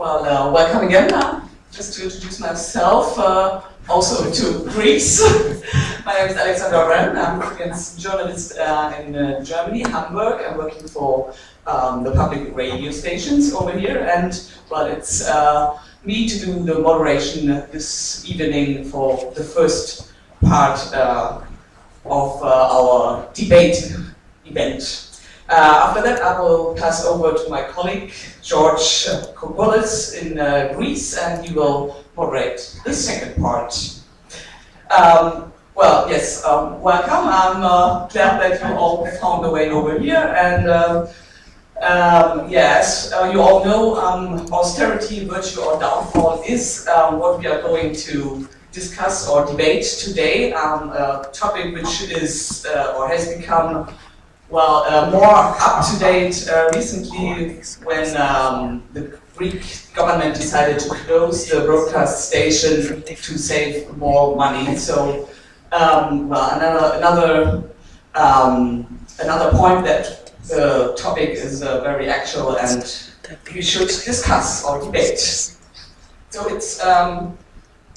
Well, uh, welcome again. Uh, just to introduce myself, uh, also to Greece. My name is Alexander Wren. I'm a journalist uh, in uh, Germany, Hamburg. I'm working for um, the public radio stations over here, and well, it's uh, me to do the moderation this evening for the first part of our debate event. Uh, after that, I will pass over to my colleague, George Kokoulis in uh, Greece, and he will moderate the second part. Um, well, yes, um, welcome. I'm uh, glad that you all found the way over here. And uh, um, yes, uh, you all know um, austerity, virtue, or downfall is uh, what we are going to discuss or debate today. Um, a topic which is or has become well, uh, more up to date uh, recently when um, the Greek government decided to close the broadcast station to save more money. So, um, well, another another um, another point that the topic is uh, very actual and we should discuss or debate. So it's um,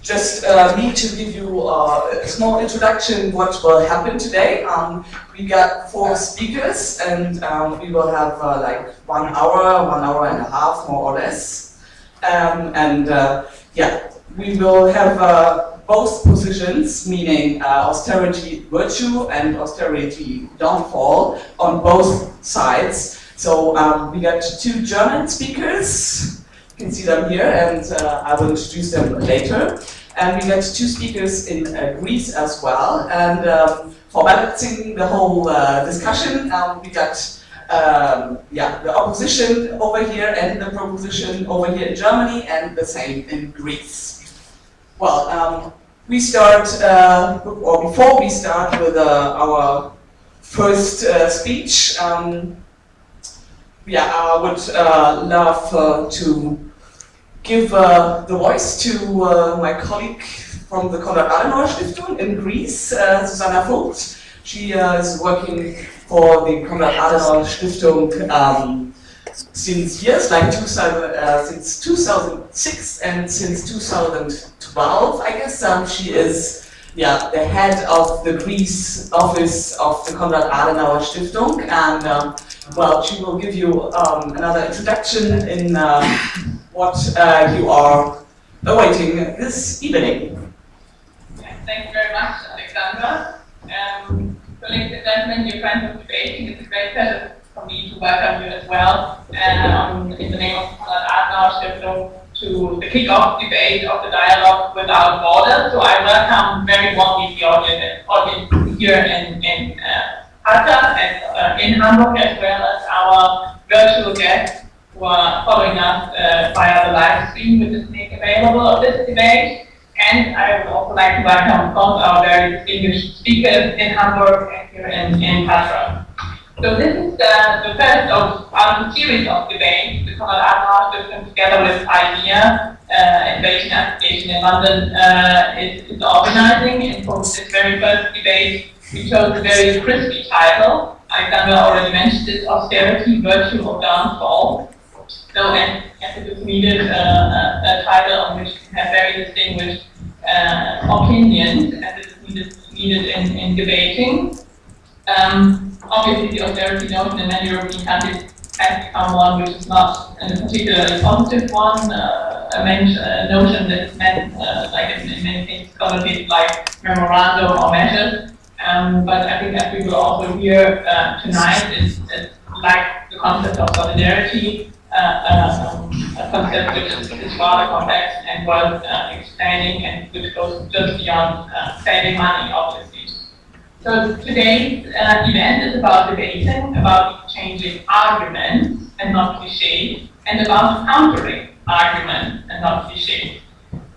just uh, me to give you uh, a small introduction what will happen today. Um, we got four speakers and um, we will have uh, like one hour, one hour and a half more or less. Um, and uh, yeah, we will have uh, both positions, meaning uh, austerity virtue and austerity downfall on both sides. So um, we got two German speakers, you can see them here, and uh, I will introduce them later. And we got two speakers in uh, Greece as well. And for balancing the whole uh, discussion, um, we got um, yeah, the opposition over here and the proposition over here in Germany and the same in Greece. Well, um, we start, uh, or before we start with uh, our first uh, speech, um, yeah, I would uh, love uh, to give uh, the voice to my colleague from the Konrad Adenauer Stiftung in Greece, uh, Susanna Vogt. She uh, is working for the Konrad Adenauer Stiftung um, since years, like 2000, uh, since 2006 and since 2012, I guess. Um, she is yeah, the head of the Greece office of the Konrad Adenauer Stiftung. And um, well, she will give you um, another introduction in uh, what uh, you are awaiting this evening. Thank you very much, Alexandra. Um, so, ladies and gentlemen, your friends of debating, it's a great pleasure for me to welcome you as well um, in the name of Konrad Adenauer Stiftung to the kick-off debate of the dialogue without borders. So I welcome very warmly the audience, audience here in, in uh, and uh, in Hamburg, as well as our virtual guests who are following us uh, via the live stream, which is made available of this debate. And I would also like to welcome, both our very distinguished speakers in Hamburg and here in, in Petra. So this is uh, the first of our series of debates. The Konrad Adenauer Stiftung, together with IDEA, uh, Innovation Association in London, uh, is, is organizing. And for this very first debate, we chose a very crispy title. Alexander already mentioned it, Austerity, Virtue, or Downfall. So, and, and it is needed uh, a, a, title on which we have very distinguished uh, opinions, and it needed, needed in, in debating. Um, obviously, the austerity notion in many European countries has become one which is not a particularly positive one, uh, a, a, notion that is meant, uh, like in, many things, connotated like memorandum or measures. Um, but I think as we will also hear uh, tonight, is like the concept of solidarity, uh, um, a concept which is, is rather complex and worth uh, expanding and which goes just beyond uh, saving money, obviously. So today's uh, event is about debating, about changing arguments and not cliches, and about countering arguments and not cliches.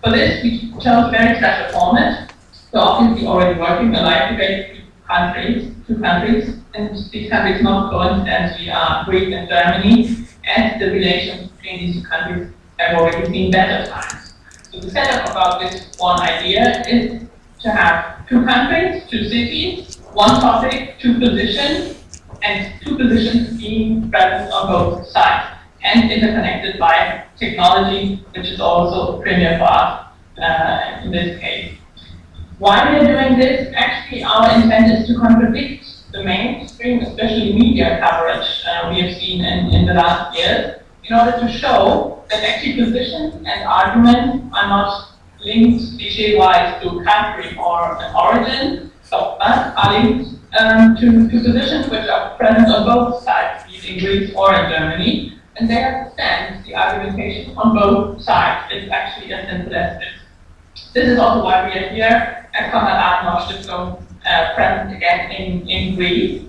For this, we chose very special format. So obviously already working the live debate countries, two countries, and these countries not coincidentally are Greece and Germany, and the relations between these countries have already seen better times. So the setup about this one idea is to have two countries, two cities, one topic, two positions, and two positions being present on both sides. and interconnected by technology, which is also a premier for us uh, in this case. Why we are doing this? Actually, our intent is to contradict the mainstream, especially media coverage uh, we have seen in, in the last years, in order to show that actually positions and arguments are not linked cliche-wise to country or an origin, so, uh, are linked um, to, to positions which are present on both sides, be it in Greece or in Germany, and they understand the argumentation on both sides. It's actually as simple as this. This is also why we are here at Konrad Adenauer Stiftung uh, present again in, in Greece.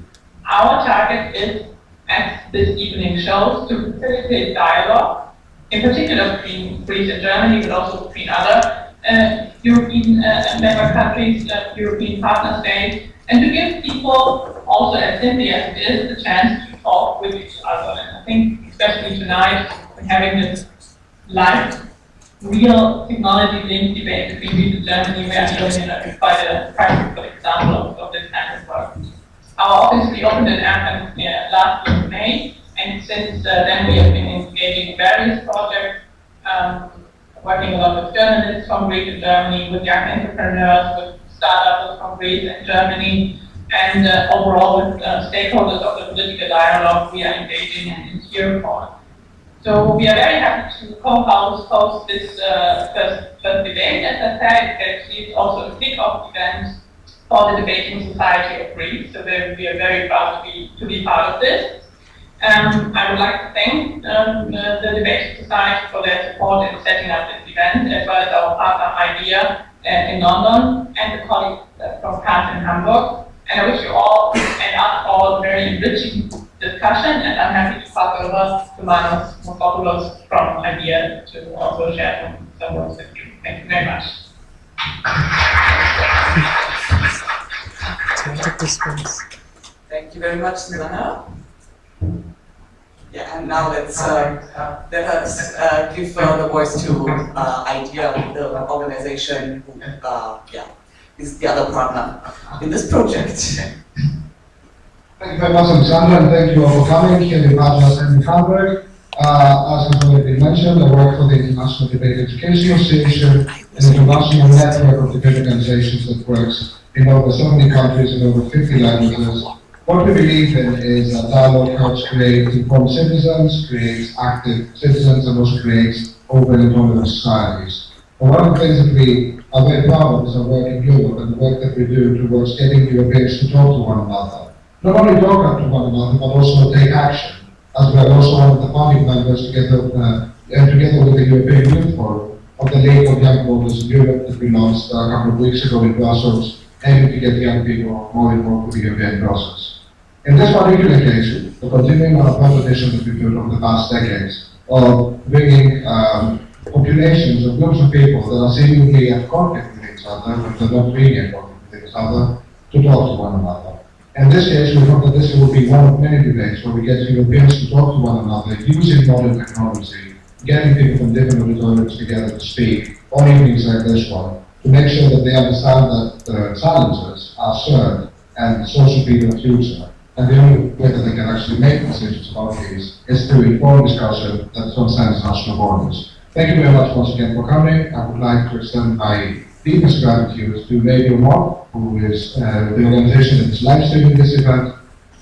Our target is, as this evening shows, to facilitate dialogue, in particular between Greece and Germany, but also between other uh, European uh, member countries, uh, European partner states, and to give people, also as simply as it is, the chance to talk with each other. And I think, especially tonight, having this live, real technology-linked debate between Greece and Germany, showing a, quite a practical example of, of this kind of work. Our office reopened in Athens uh, last year May, and since uh, then we have been engaging in various projects, um, working a lot with journalists from Greece and Germany, with young entrepreneurs, with startups from Greece and Germany, and uh, overall with uh, stakeholders of the political dialogue we are engaging in, in here for. So we are very happy to co-host host this uh, first, first debate. As I said, it's also a kick-off event for the Debating Society of Greece. So we are very proud to be to be part of this. Um, I would like to thank um, the, the Debating Society for their support in setting up this event, as well as our partner IDEA uh, in London and the colleagues uh, from KAS in Hamburg. And I wish you all and us all a very enriching discussion, and I'm happy to pass over to Manos Mosopoulos from IDEA to also share some, some words with you. Thank you very much. Thank you very much, Milana. Yeah, and now let's uh, let us uh, give uh, the voice to uh, IDEA, the organization who, uh, yeah, is the other partner in this project. Thank you very much, Alexander, and thank you all for coming here in Atlas and in Hamburg. Uh, as has already been mentioned, I work for the International Debate Education Association, an international network of debate organizations that works in over 70 countries and over 50 languages. What we believe in is that dialogue helps create informed citizens, creates active citizens, and also creates open and tolerant societies. One of the things that we are very proud of is our work in Europe and the work that we do towards getting Europeans to talk to one another not only talk to one another, but also take action. As we are also one of the founding members together, uh, and together with the European Youth Forum of the League of Young Voters in Europe that we launched a couple of weeks ago in Brussels, aiming to get young people more involved with the European process. In this particular case, we're continuing our competition that we've over the past decades of bringing um, populations of groups of people that are seemingly at conflict with each other, but they're not really at conflict with each other, to talk to one another. In this case, we hope that this will be one of many debates where we get Europeans to talk to one another using modern technology, getting people from different auditoriums together to speak on evenings like this one, to make sure that they understand that the challenges are served and so should be the future. And the only way that they can actually make decisions about these is through informed discussion that transcends national borders. Thank you very much once again for coming. I would like to extend my deepest gratitude to Radio Mob, who is uh, the organization that is live streaming this event,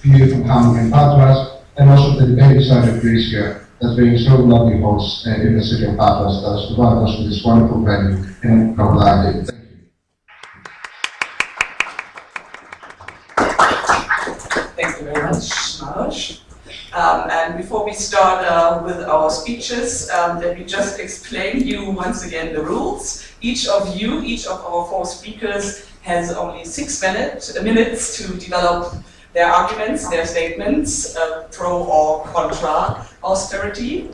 you from Hamburg and Patras, and also the debate side of Greece here, that's being so lovely hosts uh, in the city of Patras that has provided us with this wonderful venue in Kavlaki. Thank you. Thank you very much, Manos. Um, and before we start uh, with our speeches, um, let me just explain you once again the rules. Each of you, each of our four speakers has only six minute, minutes to develop their arguments, their statements, uh, pro or contra austerity.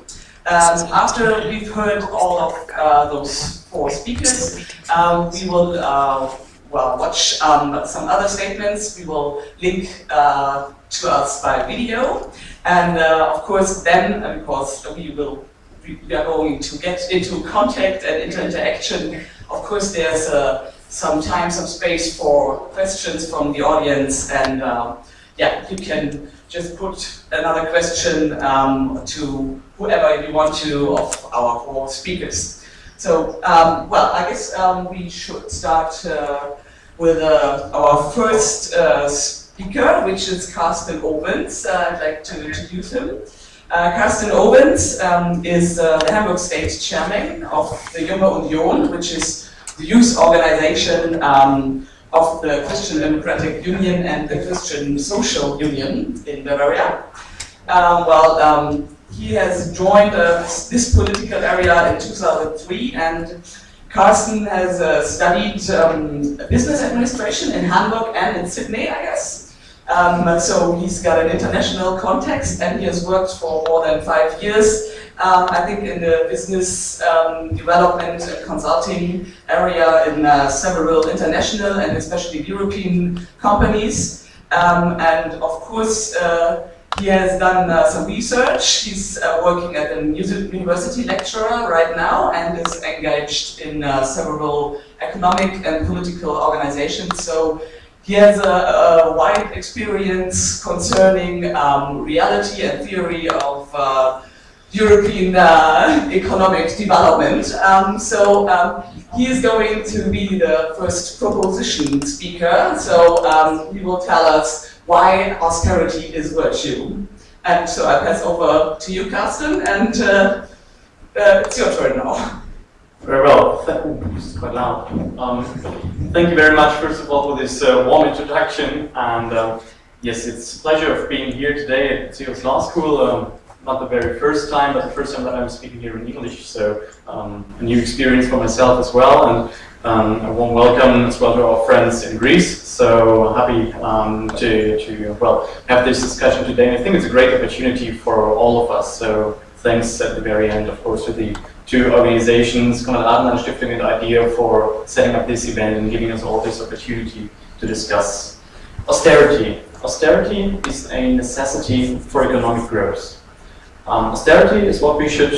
Um, after we've heard all of uh, those four speakers, um, we will uh, well watch um, some other statements. We will link uh, to us by video. And uh, of course, then, uh, because we will we are going to get into contact and into interaction, of course, there's uh, some time, some space for questions from the audience, and uh, yeah, you can just put another question um, to whoever you want to of our four speakers. So, um, well, I guess um, we should start uh, with uh, our first uh, speaker, which is Carsten Ovens. Uh, I'd like to introduce him. Uh, Carsten Ovens um, is uh, the Hamburg State Chairman of the Junge Union, which is the youth organization um, of the Christian Democratic Union and the Christian Social Union in Bavaria. Um, well, um, he has joined uh, this, this, political area in 2003 and Carsten has uh, studied um, business administration in Hamburg and in Sydney, I guess. Um, so he's got an international context and he has worked for more than five years um, I think in the business um, development and consulting area in uh, several international and especially European companies. Um, and of course, uh, he has done uh, some research. He's uh, working at a university lecturer right now and is engaged in uh, several economic and political organizations. So he has a, a wide experience concerning um, reality and theory of uh, European uh, economic development. Um, so um, he is going to be the first proposition speaker. So um, he will tell us why austerity is virtue. And so I pass over to you, Carsten, and uh, uh, it's your turn now. Very well. Is quite loud. Um, thank you very much, first of all, for this uh, warm introduction. And um, yes, it's a pleasure of being here today at Bucerius Law School. Um, not the very first time, but the first time that I'm speaking here in English. So um, a new experience for myself as well, and um, a warm welcome as well to our friends in Greece. So happy um, to, to well have this discussion today. And I think it's a great opportunity for all of us. So thanks at the very end, of course, to the two organizations, Konrad Adenauer Stiftung and IDEA for setting up this event and giving us all this opportunity to discuss austerity. Austerity is a necessity for economic growth. Um, austerity is what we should,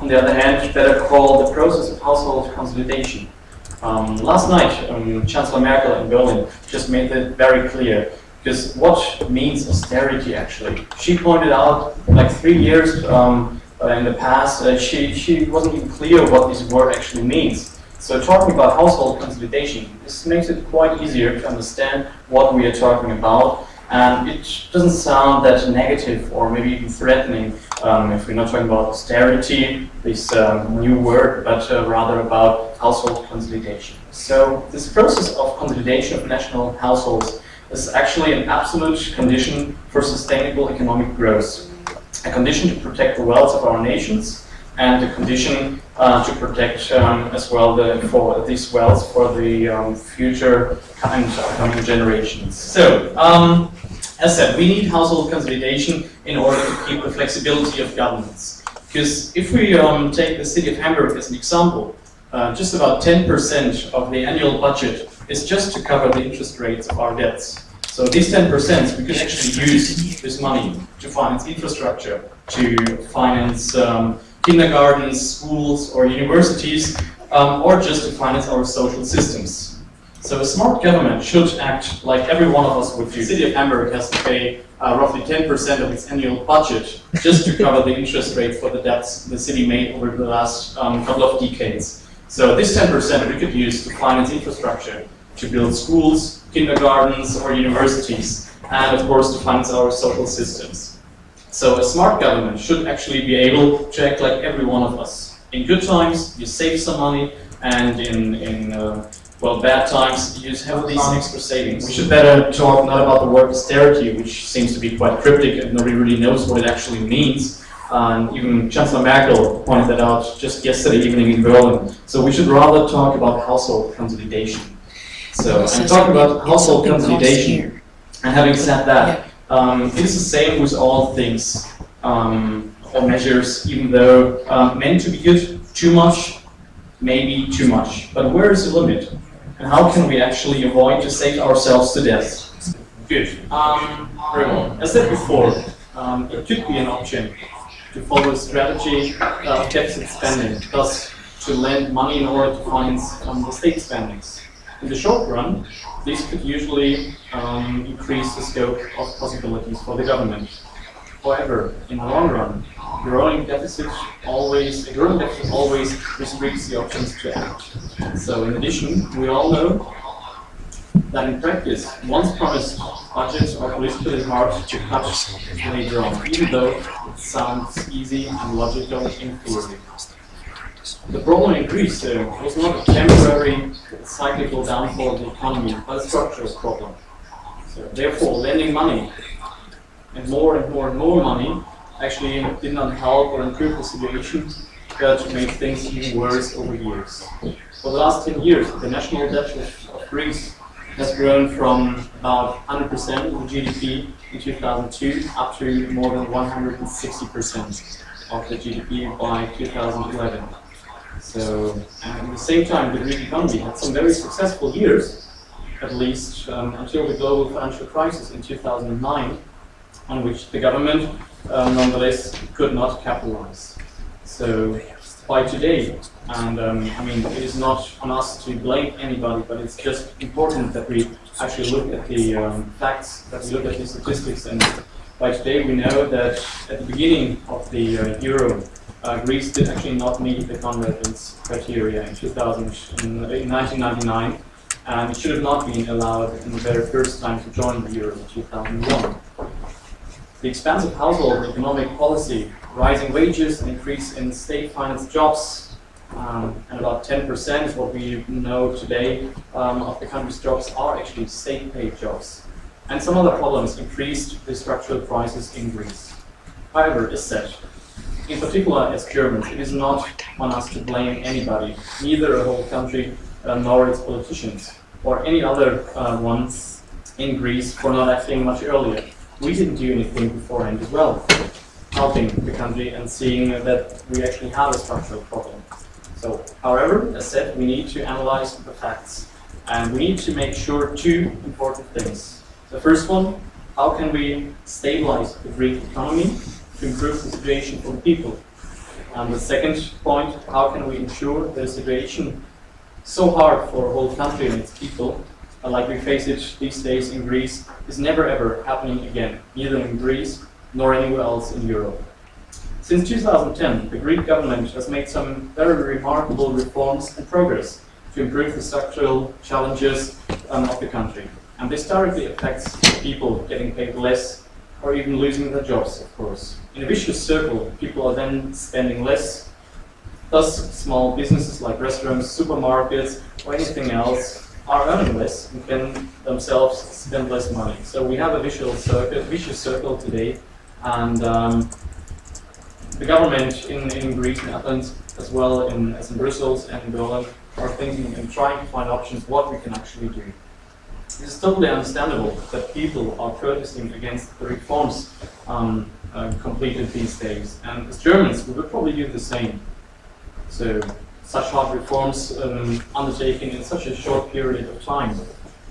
on the other hand, better call the process of household consolidation. Um, last night, um, Chancellor Merkel in Berlin just made it very clear because what means austerity actually? She pointed out like three years um, in the past, uh, she, she wasn't even clear what this word actually means. So talking about household consolidation, this makes it quite easier to understand what we are talking about and it doesn't sound that negative or maybe even threatening um, if we're not talking about austerity, this um, new word, but uh, rather about household consolidation. So this process of consolidation of national households is actually an absolute condition for sustainable economic growth. A condition to protect the wealth of our nations and a condition uh, to protect um, as well the, for these wealth for the um, future and upcoming generations. So, um, as said, we need household consolidation in order to keep the flexibility of governments. Because if we um, take the city of Hamburg as an example, uh, just about 10% of the annual budget is just to cover the interest rates of our debts. So these 10% we could actually use this money to finance infrastructure, to finance um, kindergartens, schools or universities, um, or just to finance our social systems. So a smart government should act like every one of us would do. The city of Hamburg has to pay uh, roughly 10% of its annual budget just to cover the interest rate for the debts the city made over the last um, couple of decades. So this 10% we could use to finance infrastructure, to build schools, kindergartens, or universities, and of course to finance our social systems. So a smart government should actually be able to act like every one of us. In good times, you save some money, and in, in uh, well, bad times, you have these extra savings. We should better talk not about the word austerity, which seems to be quite cryptic and nobody really knows what it actually means. And even Chancellor Merkel pointed that out just yesterday evening in Berlin. So we should rather talk about household consolidation. So I'm talking about household consolidation. And having said that, um, it is the same with all things um, or measures, even though um, meant to be good too much, maybe too much. But where is the limit? and how can we actually avoid to save ourselves to death? Good. Um. As I said before, um, it could be an option to follow a strategy of deficit spending, thus to lend money in order to finance um, the state spendings. In the short run, this could usually um, increase the scope of possibilities for the government. However, in the long run, growing deficit always a growing deficit always restricts the options to act. So in addition, we all know that in practice, once promised budgets are politically hard to cut later on, even though it sounds easy and logical in theory. The problem in Greece uh, was not a temporary cyclical downfall of the economy, but a structural problem. So therefore, lending money and more and more and more money actually did not help or improve the situation, but made things even worse over years. For the last 10 years, the national debt of, Greece has grown from about 100% of the GDP in 2002 up to more than 160% of the GDP by 2011. So, at the same time, the Greek economy had some very successful years, at least um, until the global financial crisis in 2009, on which the government um, nonetheless could not capitalize. So by today, and um, I mean, it is not on us to blame anybody, but it's just important that we actually look at the um, facts, that we look at the statistics, and by today we know that at the beginning of the uh, euro, uh, Greece did actually not meet the convergence criteria in, 2000, in, in 1999, and it should have not been allowed in the very first time to join the euro in 2001. The expansive household economic policy, rising wages, an increase in state-financed jobs, um, and about 10% is what we know today um, of the country's jobs are actually state-paid jobs. And some other problems increased the structural crisis in Greece. However, as said, in particular as Germans, it is not on us to blame anybody, neither a whole country uh, nor its politicians, or any other uh, ones in Greece for not acting much earlier we didn't do anything beforehand as well, helping the country and seeing that we actually have a structural problem. So, however, as said, we need to analyze the facts and we need to make sure two important things. The first one, how can we stabilize the Greek economy to improve the situation for people? And the second point, how can we ensure the situation so hard for a whole country and its people like we face it these days in Greece, is never ever happening again, neither in Greece nor anywhere else in Europe. Since 2010, the Greek government has made some very remarkable reforms and progress to improve the structural challenges um, of the country. And this directly affects people getting paid less or even losing their jobs, of course. In a vicious circle, people are then spending less. Thus, small businesses like restaurants, supermarkets, or anything else are earning less and can themselves spend less money. So we have a vicious circle, vicious circle today, and um, the government in, in Greece and Athens, as well in, as in Brussels and in Berlin, are thinking and trying to find options what we can actually do. It is totally understandable that people are protesting against the reforms um, uh, completed these days, and as Germans, we would probably do the same. So such hard reforms um, undertaken in such a short period of time.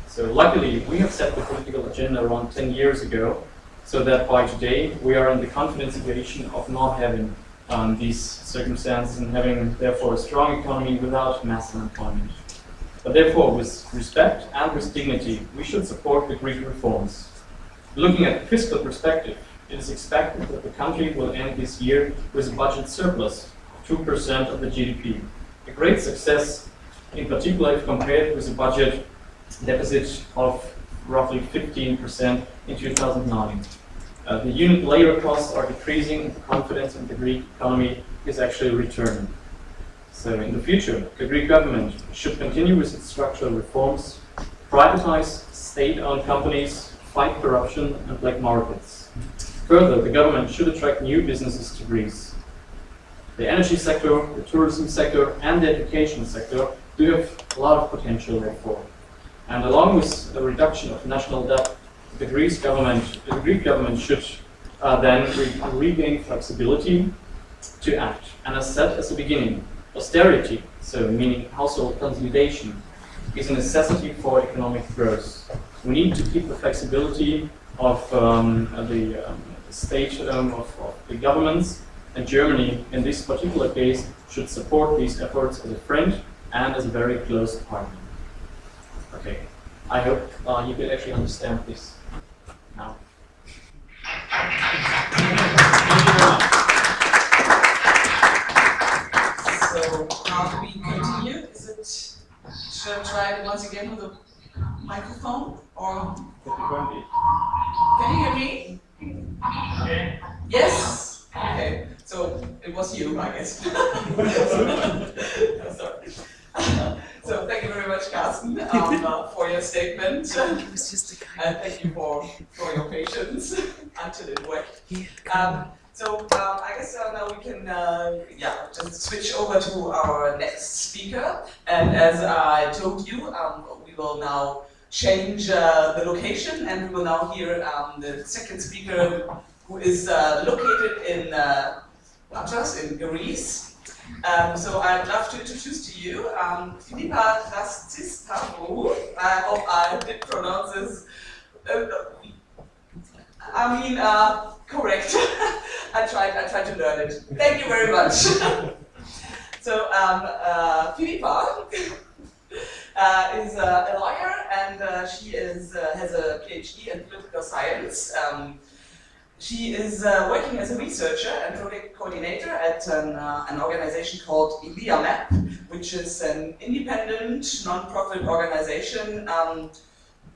So luckily, we have set the political agenda around 10 years ago, so that by today we are in the confident situation of not having um, these circumstances and having therefore a strong economy without mass unemployment. But therefore, with respect and with dignity, we should support the Greek reforms. Looking at the fiscal perspective, it is expected that the country will end this year with a budget surplus of 2% of the GDP a great success, in particular if compared with a budget deficit of roughly 15% in 2009. Uh, the unit labor costs are decreasing confidence in the Greek economy is actually returning. So in the future, the Greek government should continue with its structural reforms, privatize state-owned companies, fight corruption and black markets. Further, the government should attract new businesses to Greece. The energy sector, the tourism sector, and the education sector do have a lot of potential therefore. And along with the reduction of national debt, the Greek government, the Greek government should uh, then re regain flexibility to act. And as said at the beginning, austerity, so meaning household consolidation, is a necessity for economic growth. We need to keep the flexibility of um, the um, state um, of, of the governments and Germany, in this particular case, should support these efforts as a friend and as a very close partner. Okay. I hope uh, you can actually understand this now. So how do we continue? Is it, should I try it once again with a microphone or, can you hear me? Yes? Okay, so it was you, I guess. Sorry. So thank you very much, Carsten, um, uh, for your statement. And thank you for, for your patience until it worked. Um, so um, I guess uh, now we can uh, yeah just switch over to our next speaker. And as I told you, um, we will now change uh, the location, and we will now hear um, the second speaker, who is uh, located in uh, Patras in Greece. Um, so I'd love to introduce to you um, Philippa Rastistavrou. I hope I did pronounce this. Uh, I mean, uh, correct. I tried. I tried to learn it. Thank you very much. so um, uh, Philippa uh, is uh, a lawyer, and uh, she is uh, has a PhD in political science. Um, she is uh, working as a researcher and project coordinator at an, an organization called ELIAMEP, which is an independent, non-profit organization, um,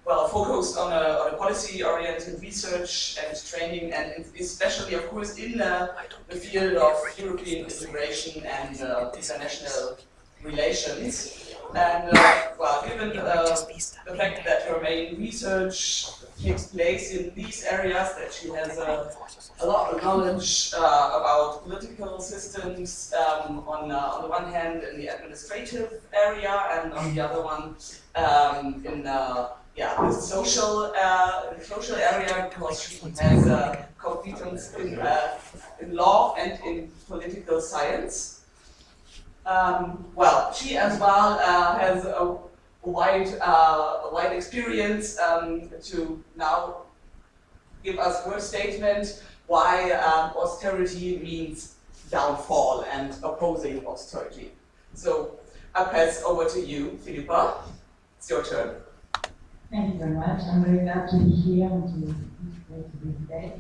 well, focused on a, on a policy-oriented research and training, and especially, of course, in uh, the field of European integration and uh, international relations. And, uh, well, given uh, the fact that her main research takes place in these areas, that she has a, a lot of knowledge uh, about political systems um, on, uh, on the one hand in the administrative area and on the other one um, in uh, yeah, the social, uh, social area because she has uh, competence in, uh, in law and in political science. Um, well, she as well uh, has a wide, uh, wide experience um, to now give us her statement why um, austerity means downfall and opposing austerity. So I pass over to you, Philippa. It's your turn. Thank you very much. I'm very glad to be here and to be today.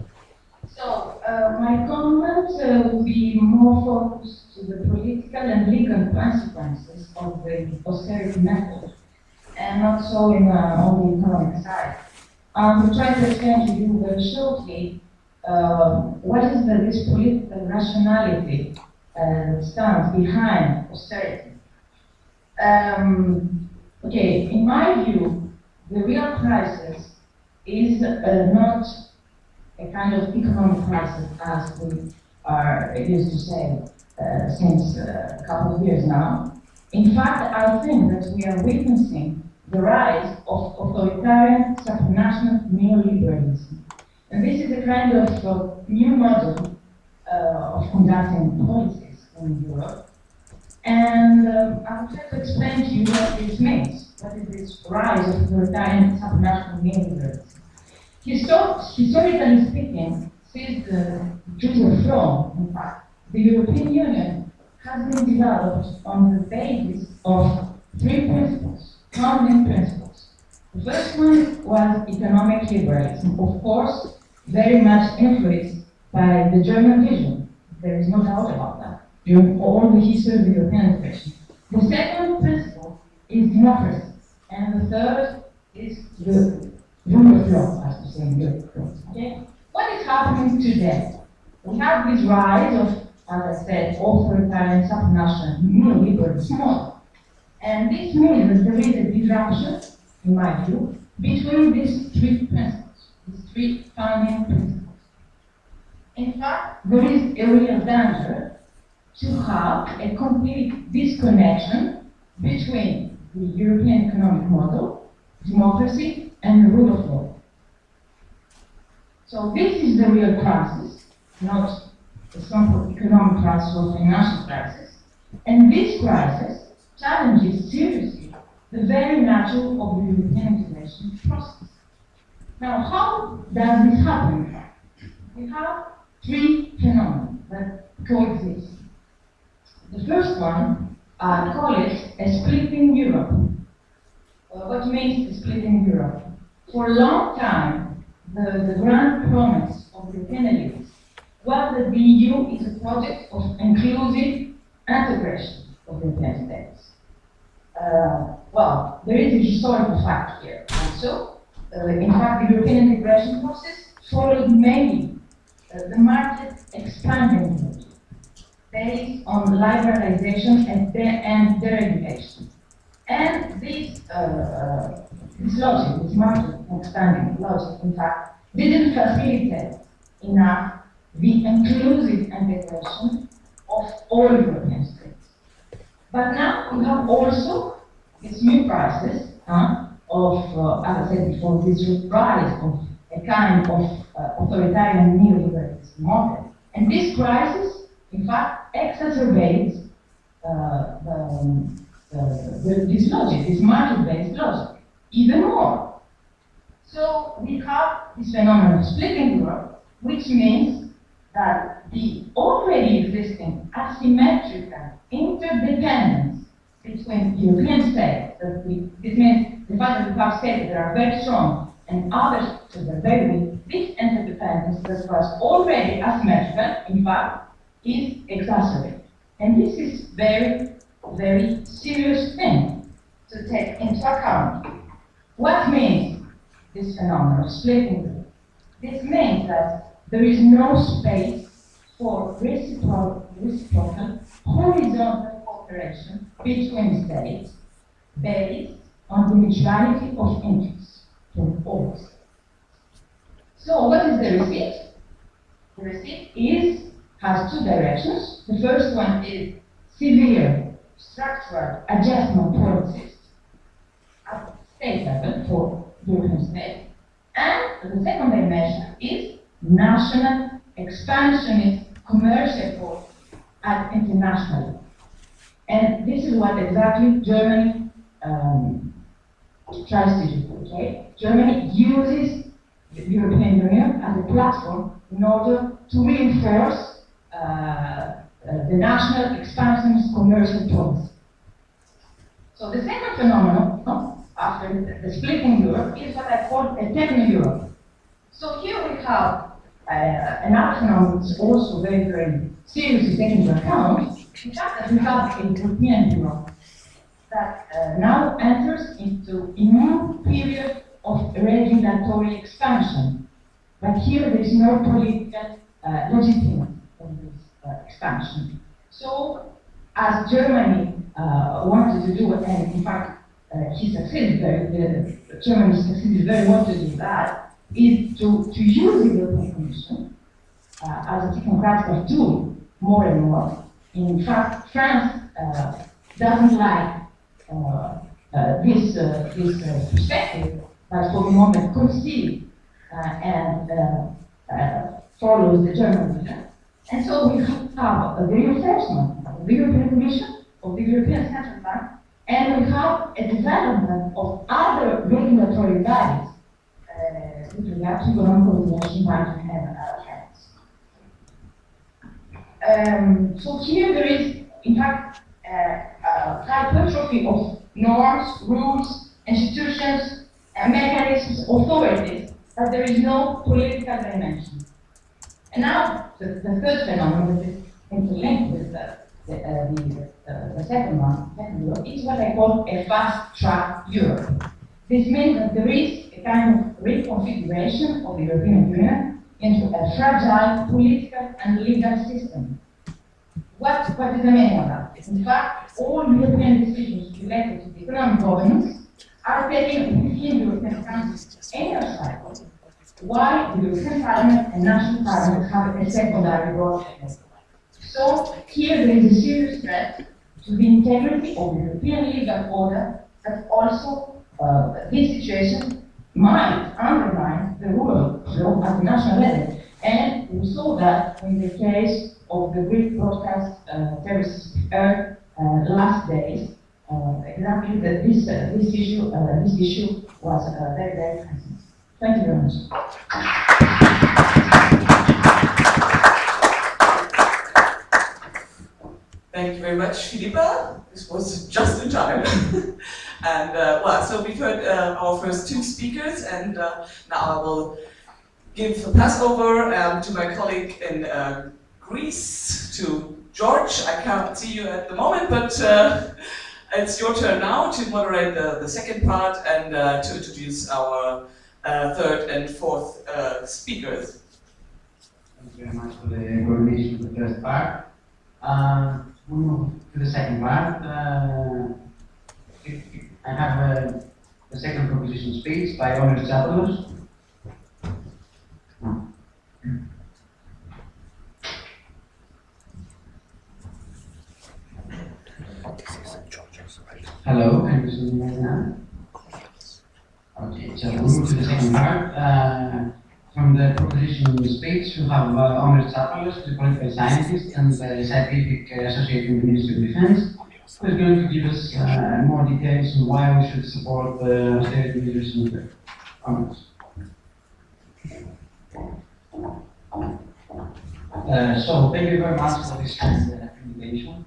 So, uh, my comment uh, will be more focused to the political and legal consequences of the austerity method, and not so in, uh, on the economic side. Um, to try to explain to you very shortly uh, what is the, this political rationality uh, stands behind austerity. Um, okay, in my view, the real crisis is uh, not a kind of economic crisis as we are used to say uh, since uh, a couple of years now. In fact, I think that we are witnessing the rise of authoritarian supranational neoliberalism. And this is a kind of uh, new model uh, of conducting policies in Europe. And um, I'll try to explain to you what this means. What is this rise of authoritarian supranational neoliberalism? Histor historically speaking, since the of Rome, in fact, the European Union has been developed on the basis of three principles, founding principles. The first one was economic liberalism, of course, very much influenced by the German vision. There is no doubt about that, during all the history of the European integration. The second principle is democracy, and the third is the rule of law, as we say in Europe. Okay? What is happening today? We have this rise of, as I said, authoritarian supranational neoliberalism model. And this means that there is a disruption, in my view, between these three principles, these three founding principles. In fact, there is a real danger to have a complete disconnection between the European economic model, democracy, and the rule of law. So this is the real crisis, not a simple economic crisis or financial crisis. And this crisis challenges seriously the very nature of the European integration process. Now, how does this happen? We have three phenomena that coexist. The first one, I call it a splitting Europe. uh, what means the split in Europe. For a long time, the, the grand promise of the European elites that the EU is a project of inclusive integration of European states. Uh, well, there is a historical fact here. Also, uh, in fact, the European integration process followed mainly uh, the market expanding logic, based on liberalization and, de and deregulation. And this, uh, uh, this logic, this market expanding logic, in fact, didn't facilitate enough the inclusive integration of all European states. But now we have also this new crisis huh, of, uh, as I said before, this rise of a kind of uh, authoritarian neoliberalism model. And this crisis, in fact, exacerbates uh, the, the, this logic, this market-based logic, even more. So we have this phenomenon of splitting Europe, which means that the already existing asymmetrical interdependence between European states, that we, this means the fact that we have states that are very strong and others that are very weak, this interdependence that was already asymmetrical, in fact, is exacerbated. And this is very, very serious thing to take into account. What means this phenomenon of splitting? This means that there is no space for reciprocal, reciprocal horizontal cooperation between states based on the mutuality of interests from all. So what is the receipt? The receipt is has two directions. The first one is severe structural adjustment policies at state level for European states. And the second dimension is national expansionist commercial force at international. And this is what exactly Germany um, tries to do. Okay? Germany uses the European Union as a platform in order to reinforce uh, uh, the national expansionist commercial policy. So the second phenomenon no, after the, the splitting Europe is what I call a techno-Europe. So here we have uh, an which is also very, very seriously taken into account, fact that we have a European Europe that uh, now enters into a new period of regulatory expansion. But here there is no political uh, legitimacy of this uh, expansion. So, as Germany uh, wanted to do, and in fact, uh, he succeeded very, the, Germany succeeded very well to do that, is to, to use the European Commission uh, as a technocratic tool more and more. In fact, France uh, doesn't like uh, uh, this, uh, this perspective, but for the moment concedes and follows the German vision. And so we have a reinforcement of the European Commission, of the European Central Bank, and we have a development of other regulatory bodies uh, um, so here there is, in fact, uh, a hypertrophy of norms, rules, institutions, and mechanisms, authorities, but there is no political dimension. And now, the, the third phenomenon that is interlinked with the, the, uh, the, uh, the second one, is what I call a fast-track Europe. This means that there is a kind of reconfiguration of the European Union into a fragile political and legal system. What, what is the meaning of that? In fact, all European decisions related to the economic governance are taken within European countries any cycle, while the European Parliament and national parliaments have a secondary role. So here there is a serious threat to the integrity of the European legal order that also uh, this situation might undermine the rule of law at the national level. And we saw that in the case of the Greek broadcast uh, terrorist uh, last days. Uh, exactly that this uh, this issue uh, this issue was uh, very very present. Thank you very much. Thank you very much, Philippa. This was just in time. And uh, well, so we've heard uh, our first two speakers, and uh, now I will give the pass over um, to my colleague in uh, Greece, to George. I can't see you at the moment, but uh, it's your turn now to moderate the, the second part and uh, to introduce our third and fourth speakers. Thank you very much for the coordination of the first part. Move to the second part. Uh, I have uh, the second proposition speech by Omer Tsapoulos. Hello, can you see me now? Okay, so we move to the second part. Uh, from the proposition the speech, we have uh, Omer Tsapoulos, the political scientist and the scientific uh, associate in the Ministry of Defense, who is going to give us uh, more details on why we should support the austerity measures in the Omer. Uh, so, thank you very much for this uh, presentation.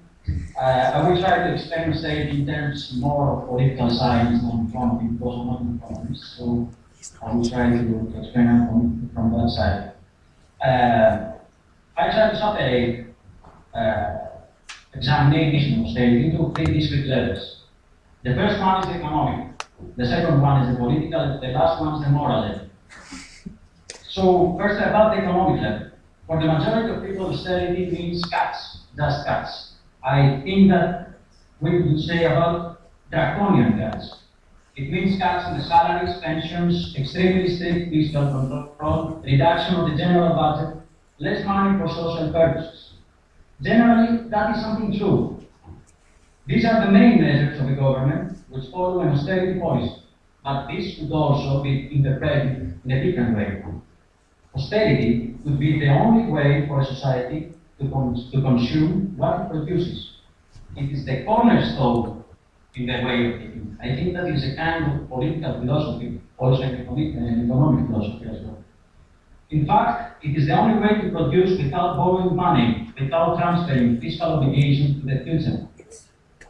Uh, I will try to explain austerity in terms more of political science than from economic problems. So, I will try to, explain from, from that side. Uh, I try to separate uh, examination austerity into three discrete levels. The first one is the economic, the second one is the political, the last one is the moral level. So, first about the economic level. For the majority of people, austerity means cuts, just cuts. I think that we would say about draconian cuts. It means cuts in the salaries, pensions, extremely strict fiscal control, reduction of the general budget, less money for social purposes. Generally, that is something true. These are the main measures of the government which follow an austerity policy, but this could also be interpreted in a different way. Austerity could be the only way for a society to, con to consume what it produces. It is the cornerstone in the way of thinking. I think that is a kind of political philosophy, also an economic, philosophy as well. In fact, it is the only way to produce without borrowing money, without transferring fiscal obligations to the future.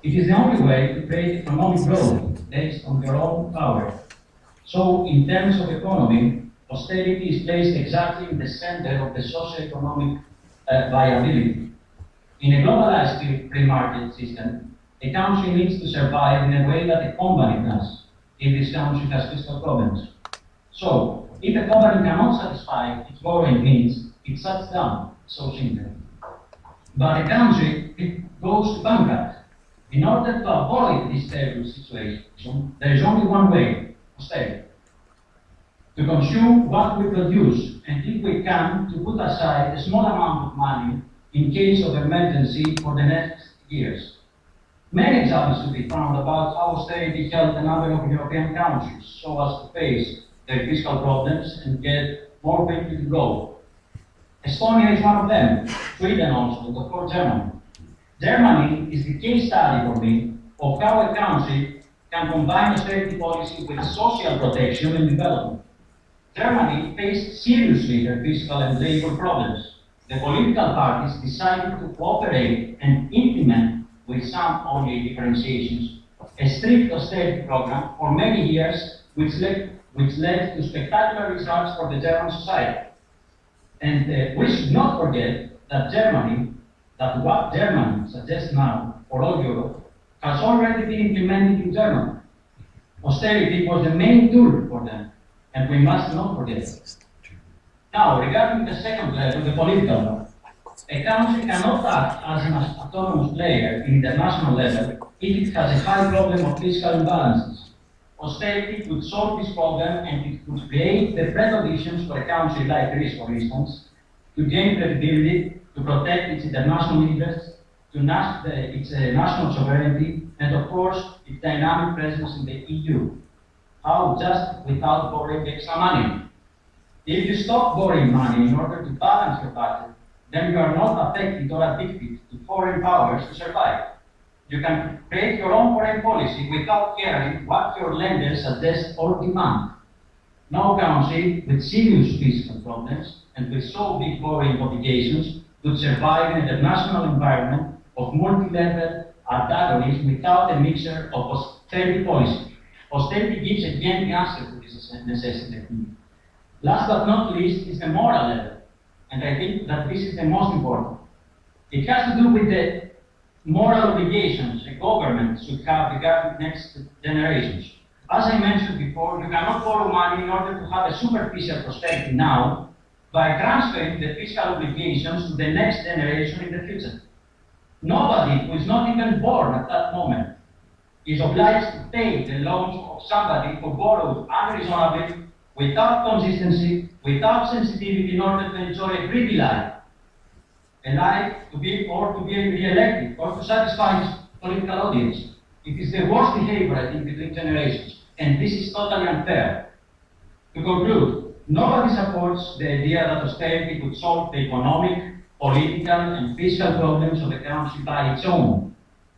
It is the only way to create economic growth based on your own power. So, in terms of economy, austerity is placed exactly in the center of the socio-economic uh, viability. In a globalized free market system, a country needs to survive in a way that a company does if this country has fiscal problems. So, if a company cannot satisfy its borrowing needs, it shuts down, so simple. But a country, it goes to bankrupt. In order to avoid this terrible situation, there is only one way, austerity. To consume what we produce, and if we can, to put aside a small amount of money in case of emergency for the next years. Many examples to be found about how austerity helped a number of European countries so as to face their fiscal problems and get more quickly to grow. Estonia is one of them, Sweden also, and of course Germany. Germany is the case study for me of how a country can combine austerity policy with social protection and development. Germany faced seriously their fiscal and labor problems. The political parties decided to cooperate and implement, with some only differentiations, a strict austerity program for many years, which led, which led to spectacular results for the German society. And uh, we should not forget that Germany, that what Germany suggests now for all Europe, has already been implemented in Germany. Austerity was the main tool for them, and we must not forget. Now, regarding the second level, the political one, a country cannot act as an autonomous player in international level if it has a high problem of fiscal imbalances. Austerity could solve this problem and it could create the preconditions for a country like Greece, for instance, to gain credibility, to protect its international interests, to nas the, its uh, national sovereignty, and of course, its dynamic presence in the EU. How just without borrowing extra money? If you stop borrowing money in order to balance your budget, then you are not affected or addicted to foreign powers to survive. You can create your own foreign policy without caring what your lenders suggest or demand. No country with serious fiscal problems and with so big borrowing obligations could survive in an international environment of multi-level antagonism without a mixture of austerity policy. Austerity gives again the answer to this necessity. Last but not least is the moral level, and I think that this is the most important. It has to do with the moral obligations a government should have regarding next generations. As I mentioned before, you cannot borrow money in order to have a superficial prosperity now by transferring the fiscal obligations to the next generation in the future. Nobody who is not even born at that moment is obliged to pay the loans of somebody who borrowed unreasonably, without consistency, without sensitivity in order to enjoy a greedy life a life to be or to be re-elected or to satisfy his political audience. It is the worst behavior, I think, between generations, and this is totally unfair. To conclude, nobody supports the idea that austerity could solve the economic, political, and fiscal problems of the country by its own.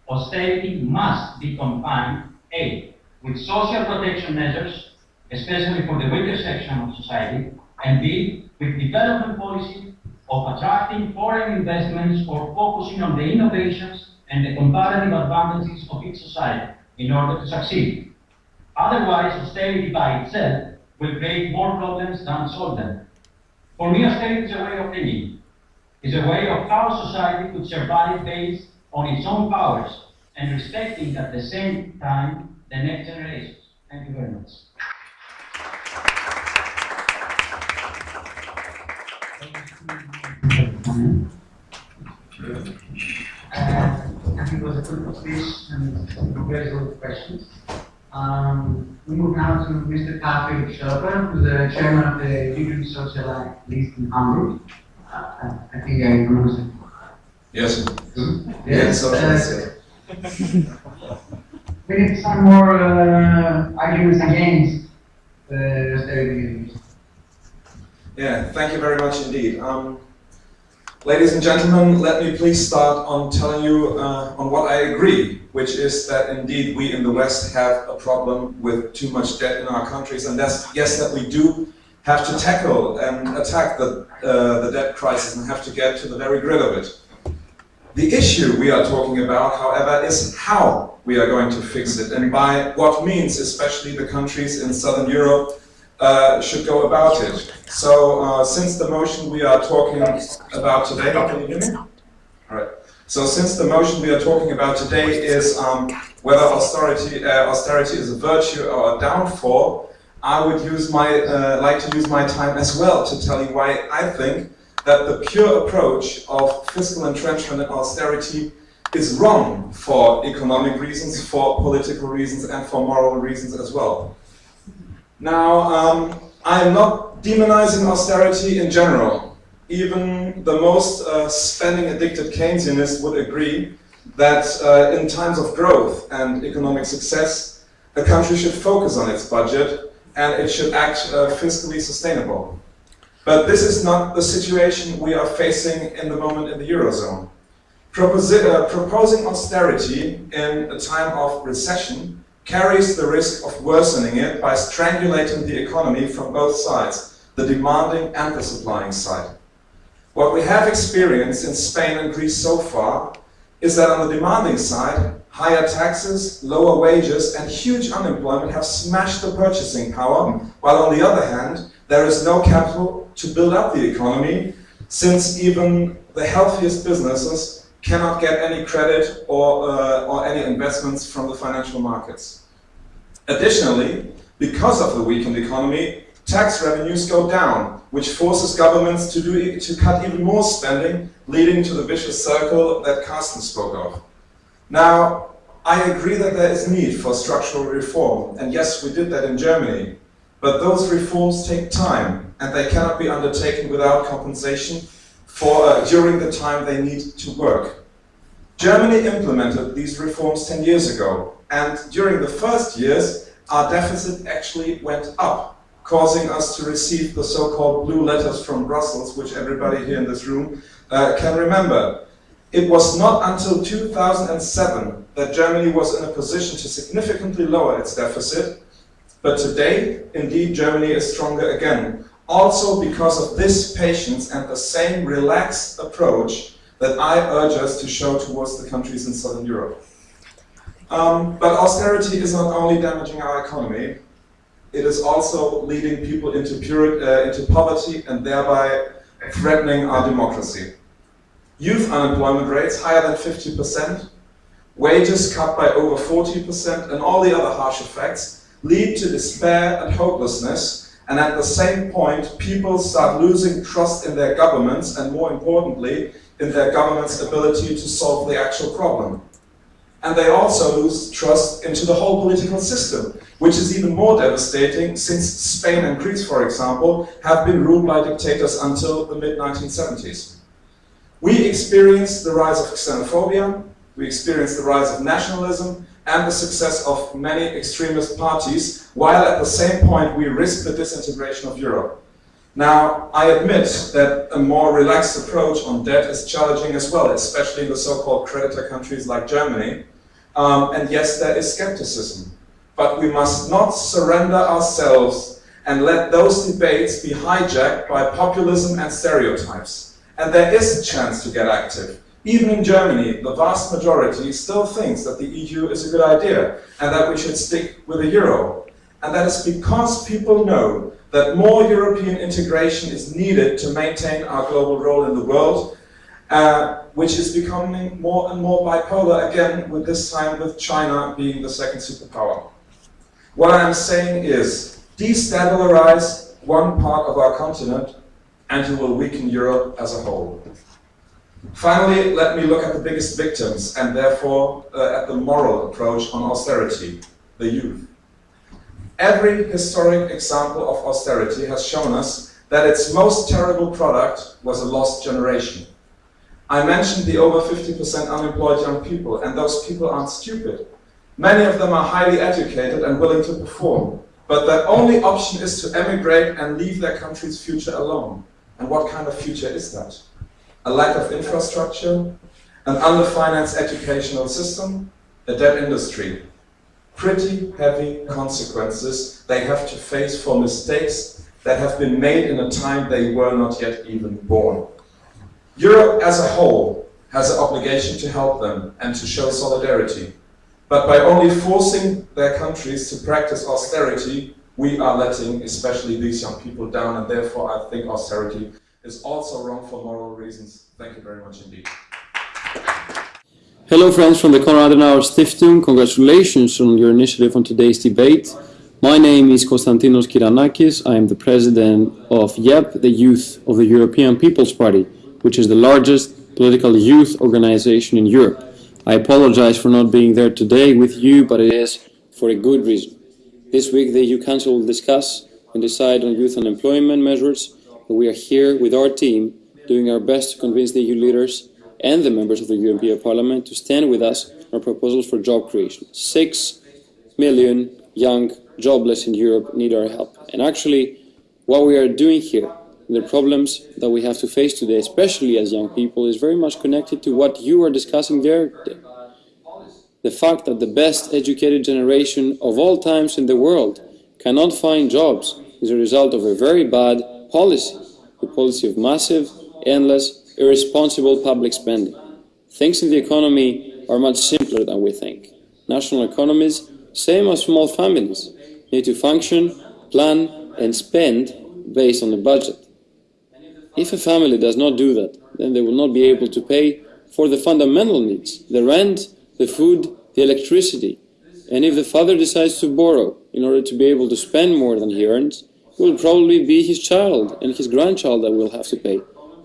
Austerity must be combined, A, with social protection measures, especially for the weaker section of society, and B, with development policy of attracting foreign investments or focusing on the innovations and the comparative advantages of each society in order to succeed. Otherwise, austerity by itself will create more problems than solve them. For me, austerity is a way of thinking. It's a way of how society could survive based on its own powers and respecting at the same time the next generations. Thank you very much. Uh, I think it was a good speech and very good questions. Um, we move now to Mr. Patrick Schöper, who's the chairman of the Union Socialist in Hamburg. Uh, I think I pronounced it. Yes. Yes. Socialist, uh, we need some more uh, arguments against the austerity. Yeah, thank you very much indeed. Um, Ladies and gentlemen, let me please start on telling you uh, on what I agree, which is that indeed we in the West have a problem with too much debt in our countries, and that's, yes, that we do have to tackle and attack the, uh, the debt crisis and have to get to the very grit of it. The issue we are talking about, however, is how we are going to fix it and by what means, especially the countries in Southern Europe uh, should go about it. So uh, since the motion we are talking about today, can you hear me? All right. So since the motion we are talking about today is um, whether austerity, uh, austerity is a virtue or a downfall, I would use my, uh, like to use my time as well to tell you why I think that the pure approach of fiscal entrenchment and austerity is wrong for economic reasons, for political reasons, and for moral reasons as well. Now, um, I am not demonizing austerity in general. Even the most uh, spending-addicted Keynesianist would agree that uh, in times of growth and economic success, a country should focus on its budget and it should act uh, fiscally sustainable. But this is not the situation we are facing in the moment in the Eurozone. Proposi uh, proposing austerity in a time of recession carries the risk of worsening it by strangulating the economy from both sides, the demanding and the supplying side. What we have experienced in Spain and Greece so far is that on the demanding side, higher taxes, lower wages and huge unemployment have smashed the purchasing power, while on the other hand, there is no capital to build up the economy, since even the healthiest businesses cannot get any credit or, uh, or any investments from the financial markets. Additionally, because of the weakened economy, tax revenues go down, which forces governments to, do, to cut even more spending, leading to the vicious circle that Carsten spoke of. Now, I agree that there is need for structural reform, and yes, we did that in Germany, but those reforms take time, and they cannot be undertaken without compensation for uh, during the time they need to work. Germany implemented these reforms 10 years ago, and during the first years, our deficit actually went up, causing us to receive the so-called blue letters from Brussels, which everybody here in this room uh, can remember. It was not until 2007 that Germany was in a position to significantly lower its deficit, but today, indeed, Germany is stronger again, also because of this patience and the same relaxed approach that I urge us to show towards the countries in Southern Europe. Um, but austerity is not only damaging our economy, it is also leading people into, uh, into poverty and thereby threatening our democracy. Youth unemployment rates higher than 50%, wages cut by over 40%, and all the other harsh effects lead to despair and hopelessness. And at the same point, people start losing trust in their governments and more importantly, in their government's ability to solve the actual problem. And they also lose trust into the whole political system, which is even more devastating since Spain and Greece, for example, have been ruled by dictators until the mid-1970s. We experienced the rise of xenophobia, we experienced the rise of nationalism, and the success of many extremist parties, while at the same point we risk the disintegration of Europe. Now, I admit that a more relaxed approach on debt is challenging as well, especially in the so-called creditor countries like Germany. Um, and yes, there is skepticism. But we must not surrender ourselves and let those debates be hijacked by populism and stereotypes. And there is a chance to get active. Even in Germany, the vast majority still thinks that the EU is a good idea and that we should stick with the euro. And that is because people know that more European integration is needed to maintain our global role in the world, uh, which is becoming more and more bipolar again, with this time with China being the second superpower. What I am saying is, destabilize one part of our continent and you will weaken Europe as a whole. Finally, let me look at the biggest victims and therefore uh, at the moral approach on austerity, the youth. Every historic example of austerity has shown us that its most terrible product was a lost generation. I mentioned the over 50% unemployed young people, and those people aren't stupid. Many of them are highly educated and willing to perform, but their only option is to emigrate and leave their country's future alone. And what kind of future is that? A lack of infrastructure, an underfinanced educational system, a dead industry, pretty heavy consequences they have to face for mistakes that have been made in a time they were not yet even born. Europe as a whole has an obligation to help them and to show solidarity. But by only forcing their countries to practice austerity, we are letting especially these young people down and therefore I think austerity is also wrong for moral reasons. Thank you very much indeed. Hello friends from the Konrad Adenauer Stiftung, congratulations on your initiative on today's debate. My name is Konstantinos Kyranakis, I am the president of YEP, the Youth of the European People's Party, which is the largest political youth organization in Europe. I apologize for not being there today with you, but it is for a good reason. This week the EU Council will discuss and decide on youth unemployment measures, we are here with our team doing our best to convince the EU leaders and the members of the European Parliament to stand with us on our proposals for job creation. Six million young jobless in Europe need our help. And actually, what we are doing here, the problems that we have to face today, especially as young people, is very much connected to what you are discussing there today. The fact that the best educated generation of all times in the world cannot find jobs is a result of a very bad policy, the policy of massive, endless irresponsible public spending. Things in the economy are much simpler than we think. National economies, same as small families, need to function, plan and spend based on the budget. If a family does not do that, then they will not be able to pay for the fundamental needs, the rent, the food, the electricity. And if the father decides to borrow in order to be able to spend more than he earns, will probably be his child and his grandchild that will have to pay.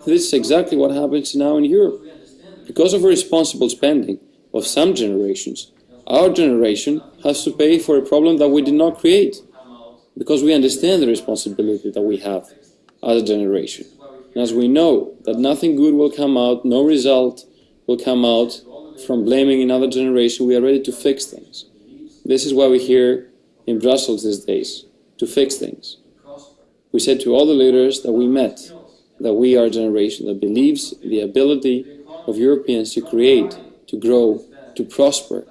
This is exactly what happens now in Europe. Because of irresponsible spending of some generations, our generation has to pay for a problem that we did not create. Because we understand the responsibility that we have as a generation. And as we know that nothing good will come out, no result will come out from blaming another generation, we are ready to fix things. This is why we're here in Brussels these days, to fix things. We said to all the leaders that we met that we are a generation that believes the ability of Europeans to create, to grow, to prosper.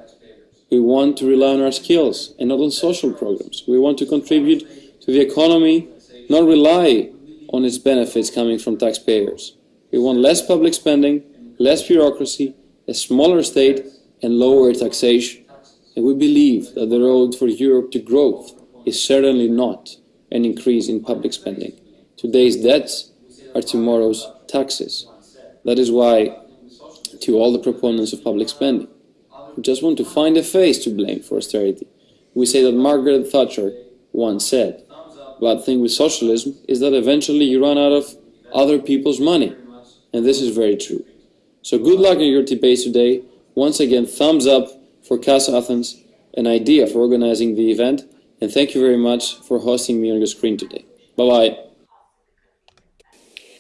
We want to rely on our skills and not on social programs. We want to contribute to the economy, not rely on its benefits coming from taxpayers. We want less public spending, less bureaucracy, a smaller state and lower taxation. And we believe that the road for Europe to growth is certainly not an increase in public spending. Today's debts are tomorrow's taxes. That is why, to all the proponents of public spending, who just want to find a face to blame for austerity, we say that Margaret Thatcher once said, bad thing with socialism is that eventually you run out of other people's money. And this is very true. So good luck in your debates today. Once again, thumbs up for KAS Athens, an idea for organizing the event. And thank you very much for hosting me on your screen today. Bye-bye.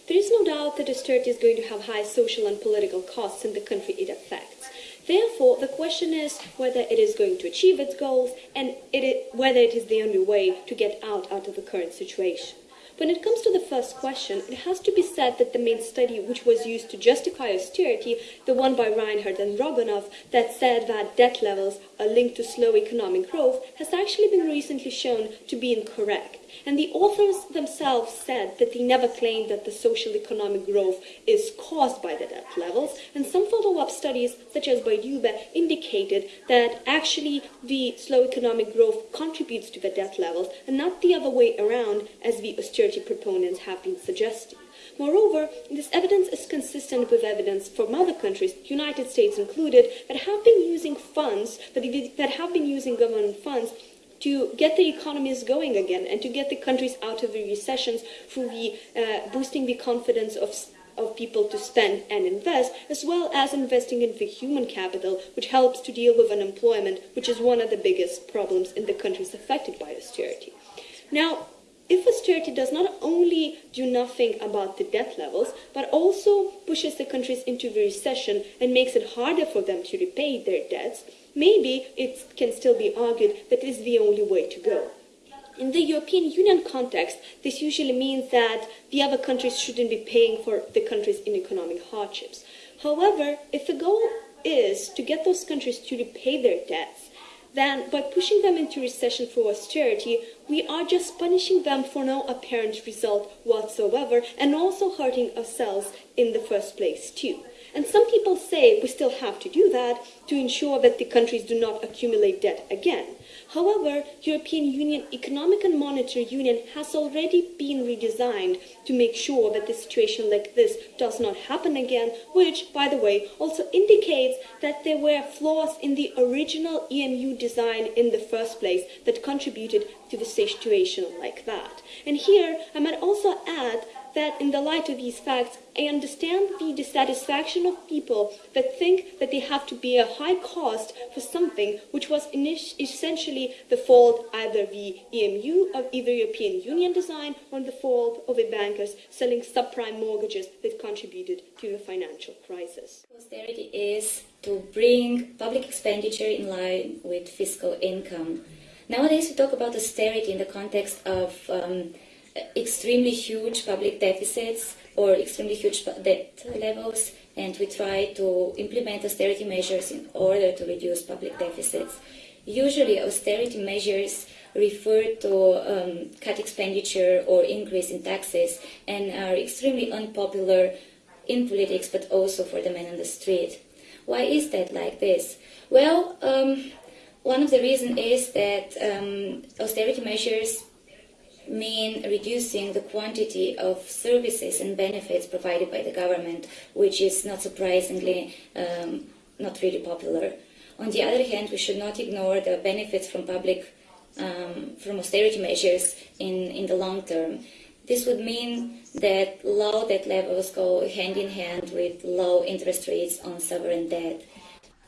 There is no doubt that austerity is going to have high social and political costs in the country it affects. Therefore, the question is whether it is going to achieve its goals and it whether it is the only way to get out, out of the current situation. When it comes to the first question, it has to be said that the main study which was used to justify austerity, the one by Reinhart and Rogonoff, that said that debt levels are linked to slow economic growth, has actually been recently shown to be incorrect. And the authors themselves said that they never claimed that the social economic growth is caused by the debt levels. And some follow-up studies, such as by Dube, indicated that actually the slow economic growth contributes to the debt levels and not the other way around as the austerity proponents have been suggesting. Moreover, this evidence is consistent with evidence from other countries, United States included, that have been using funds, that have been using government funds to get the economies going again and to get the countries out of the recessions through the uh, boosting the confidence of of people to spend and invest, as well as investing in the human capital, which helps to deal with unemployment, which is one of the biggest problems in the countries affected by austerity. Now, if austerity does not only do nothing about the debt levels, but also pushes the countries into the recession and makes it harder for them to repay their debts, maybe it can still be argued that it is the only way to go. In the European Union context, this usually means that the other countries shouldn't be paying for the countries in economic hardships. However, if the goal is to get those countries to repay their debts, then by pushing them into recession for austerity, we are just punishing them for no apparent result whatsoever and also hurting ourselves in the first place too. And some people say we still have to do that to ensure that the countries do not accumulate debt again. However, European Union Economic and Monetary Union has already been redesigned to make sure that a situation like this does not happen again, which, by the way, also indicates that there were flaws in the original EMU design in the first place that contributed to the situation like that. And here, I might also add that in the light of these facts, I understand the dissatisfaction of people that think that they have to bear a high cost for something which was essentially the fault either the EMU of either European Union design or the fault of the bankers selling subprime mortgages that contributed to the financial crisis. Austerity is to bring public expenditure in line with fiscal income. Nowadays we talk about austerity in the context of um, extremely huge public deficits or extremely huge debt levels, and we try to implement austerity measures in order to reduce public deficits. Usually, austerity measures refer to um, cut expenditure or increase in taxes and are extremely unpopular in politics, but also for the men on the street. Why is that like this? Well, um, one of the reasons is that um, austerity measures mean reducing the quantity of services and benefits provided by the government, which is not surprisingly um, not really popular. On the other hand, we should not ignore the benefits from public um, from austerity measures in, in the long term. This would mean that low debt levels go hand in hand with low interest rates on sovereign debt.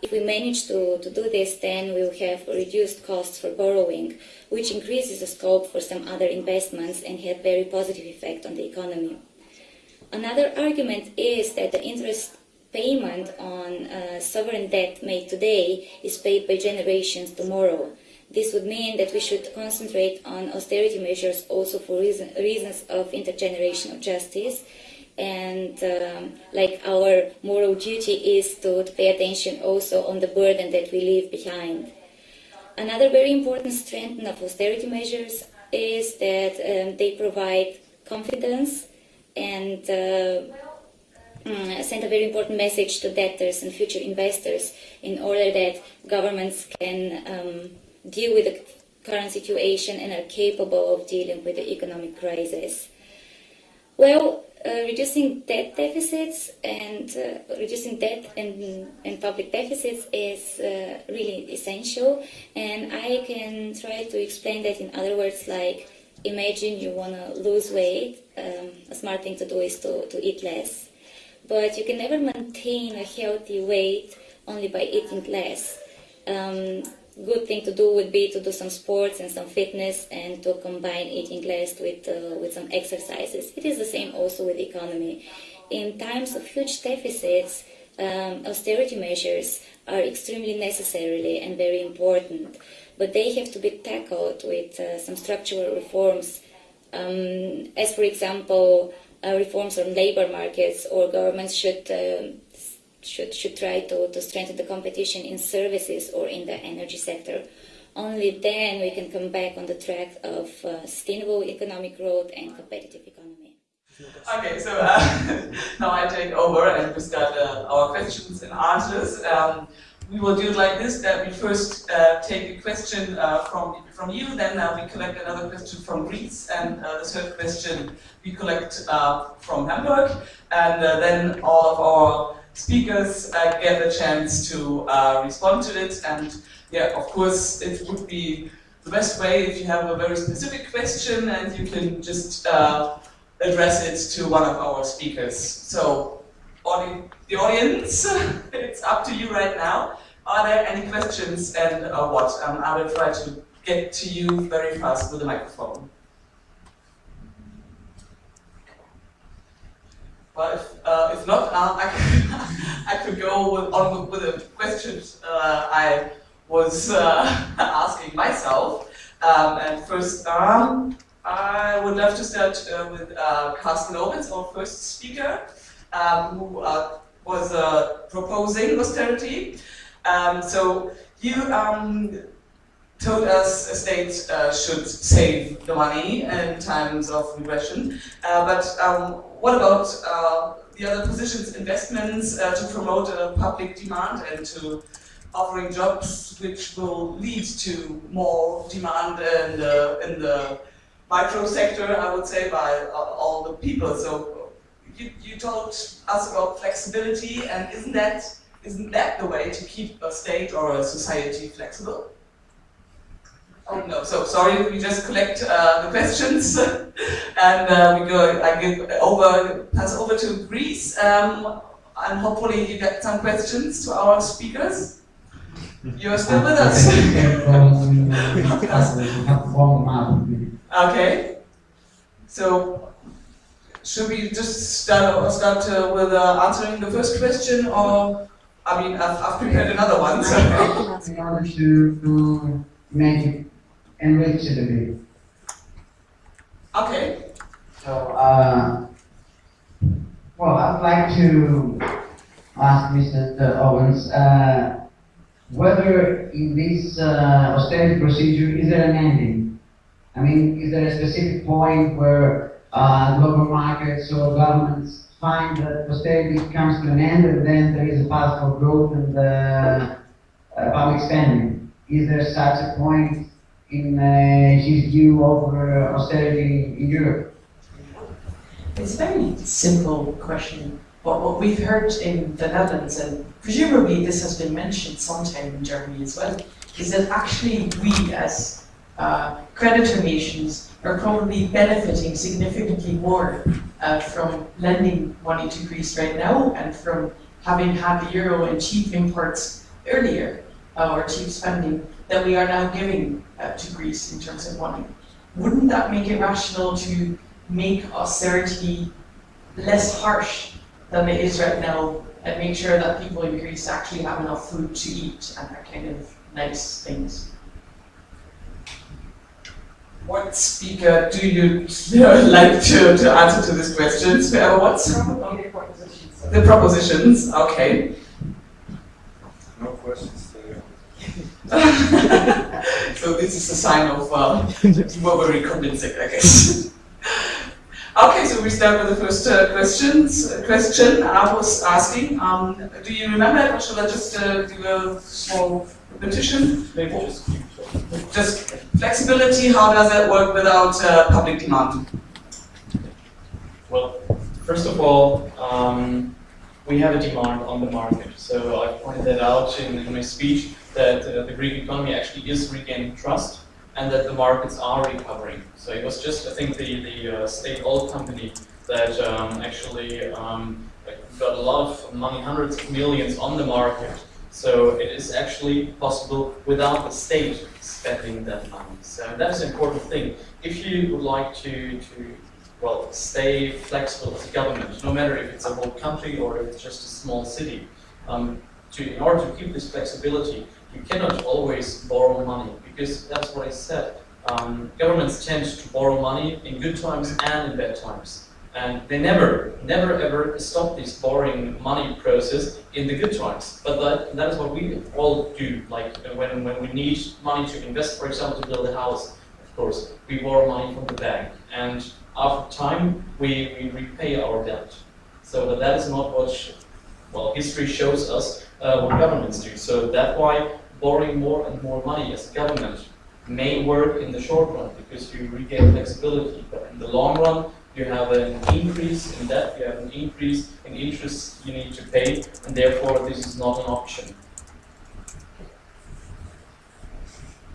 If we manage to, to do this, then we'll have reduced costs for borrowing, which increases the scope for some other investments and have very positive effect on the economy. Another argument is that the interest payment on uh, sovereign debt made today is paid by generations tomorrow. This would mean that we should concentrate on austerity measures also for reason, reasons of intergenerational justice and um, like our moral duty is to, pay attention also on the burden that we leave behind. Another very important strength of austerity measures is that um, they provide confidence and uh, mm, send a very important message to debtors and future investors in order that governments can um, deal with the current situation and are capable of dealing with the economic crisis. Well, reducing debt deficits and uh, reducing debt and, and public deficits is uh, really essential. And I can try to explain that in other words, like imagine you want to lose weight. Um, a smart thing to do is to, to eat less. But you can never maintain a healthy weight only by eating less. Um, good thing to do would be to do some sports and some fitness and to combine eating less with, uh, with some exercises. It is the same also with the economy. In times of huge deficits, um, austerity measures are extremely necessary and very important, but they have to be tackled with uh, some structural reforms, um, as for example, uh, reforms on labor markets, or governments should uh, should, should try to, to strengthen the competition in services or in the energy sector. Only then we can come back on the track of uh, sustainable economic growth and competitive economy. Okay, so uh, now I take over and we start uh, our questions and answers. Um, we will do it like this, that we first uh, take a question uh, from, from you, then uh, we collect another question from Greece, and the third question we collect from Hamburg, and then all of our speakers uh, get a chance to uh, respond to it. And yeah, of course, it would be the best way if you have a very specific question and you can just uh, address it to one of our speakers. So, audi the audience, it's up to you right now. Are there any questions and uh, what? Um, I will try to get to you very fast with the microphone. Well, if, uh, if not, uh, I, could, I could go with, on with, the questions uh, I was uh, asking myself. Um, and first, um, I would love to start uh, with uh, Carsten Ovitz, our first speaker, um, who was proposing austerity. Um, so you um, told us a state should save the money in times of regression, but what about uh, the other positions, investments uh, to promote a public demand and to offering jobs which will lead to more demand in the, in the micro sector, I would say, by all the people. So you, you told us about flexibility, and isn't that, isn't that the way to keep a state or a society flexible? Oh no, so sorry, we just collect uh, the questions and uh, we go, I give over, pass over to Greece um, and hopefully you get some questions to our speakers. You're still with us? okay, so should we just start, start uh, with uh, answering the first question or, I mean, I've, I've prepared another one. So. Make enrich it a bit. Okay. So, uh, well, I'd like to ask Mr. Owens uh, whether in this uh, austerity procedure is there an ending? I mean, is there a specific point where uh, global markets or governments find that austerity comes to an end and then there is a path for growth and uh, uh, public spending? Is there such a point in uh, his view over austerity in Europe? It's a very simple question. But what we've heard in the Netherlands, and presumably this has been mentioned sometime in Germany as well, is that actually we as uh, creditor nations are probably benefiting significantly more uh, from lending money to Greece right now and from having had the euro and cheap imports earlier uh, or cheap spending that we are now giving uh, to Greece in terms of money. Wouldn't that make it rational to make austerity less harsh than it is right now and make sure that people in Greece actually have enough food to eat and that kind of nice things? What speaker do you like to, to answer to this question? Whoever wants? The propositions. The propositions, okay. No questions. so this is a sign of uh, you were very convincing, I guess. Okay, so we start with the first uh, questions. Uh, question I was asking. Um, do you remember it, or should I just uh, do a small repetition? Maybe just Just flexibility. How does that work without uh, public demand? Well, first of all, um, we have a demand on the market. So I pointed that out in, in my speech that uh, the Greek economy actually is regaining trust and that the markets are recovering. So it was just, I think, the, the uh, state oil company that um, actually um, got a lot of money, hundreds of millions on the market. So it is actually possible without the state spending that money. So that is an important thing. If you would like to, to well, stay flexible as a government, no matter if it's a whole country or if it's just a small city, um, to, in order to keep this flexibility, you cannot always borrow money because that's what I said. Um, governments tend to borrow money in good times and in bad times. And they never, never ever stop this borrowing money process in the good times. But that, that is what we all do. Like uh, when, when we need money to invest, for example, to build a house, of course, we borrow money from the bank. And after time, we, we repay our debt. So but that is not what, well, history shows us uh, what governments do. So that's why borrowing more and more money as government may work in the short run because you regain flexibility. But in the long run, you have an increase in debt, you have an increase in interest you need to pay, and therefore this is not an option.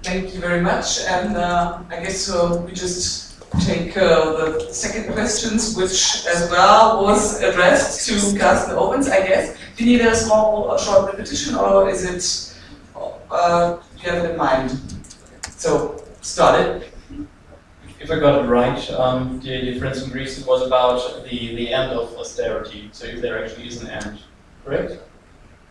Thank you very much. And uh, I guess uh, we just take uh, the second questions, which as well was addressed to Carsten Owens, I guess. Do you need a small, short repetition, or is it, uh, you have it in mind? So, start it. If I got it right, um, the difference in Greece it was about the, the end of austerity, so if there actually is an end, correct?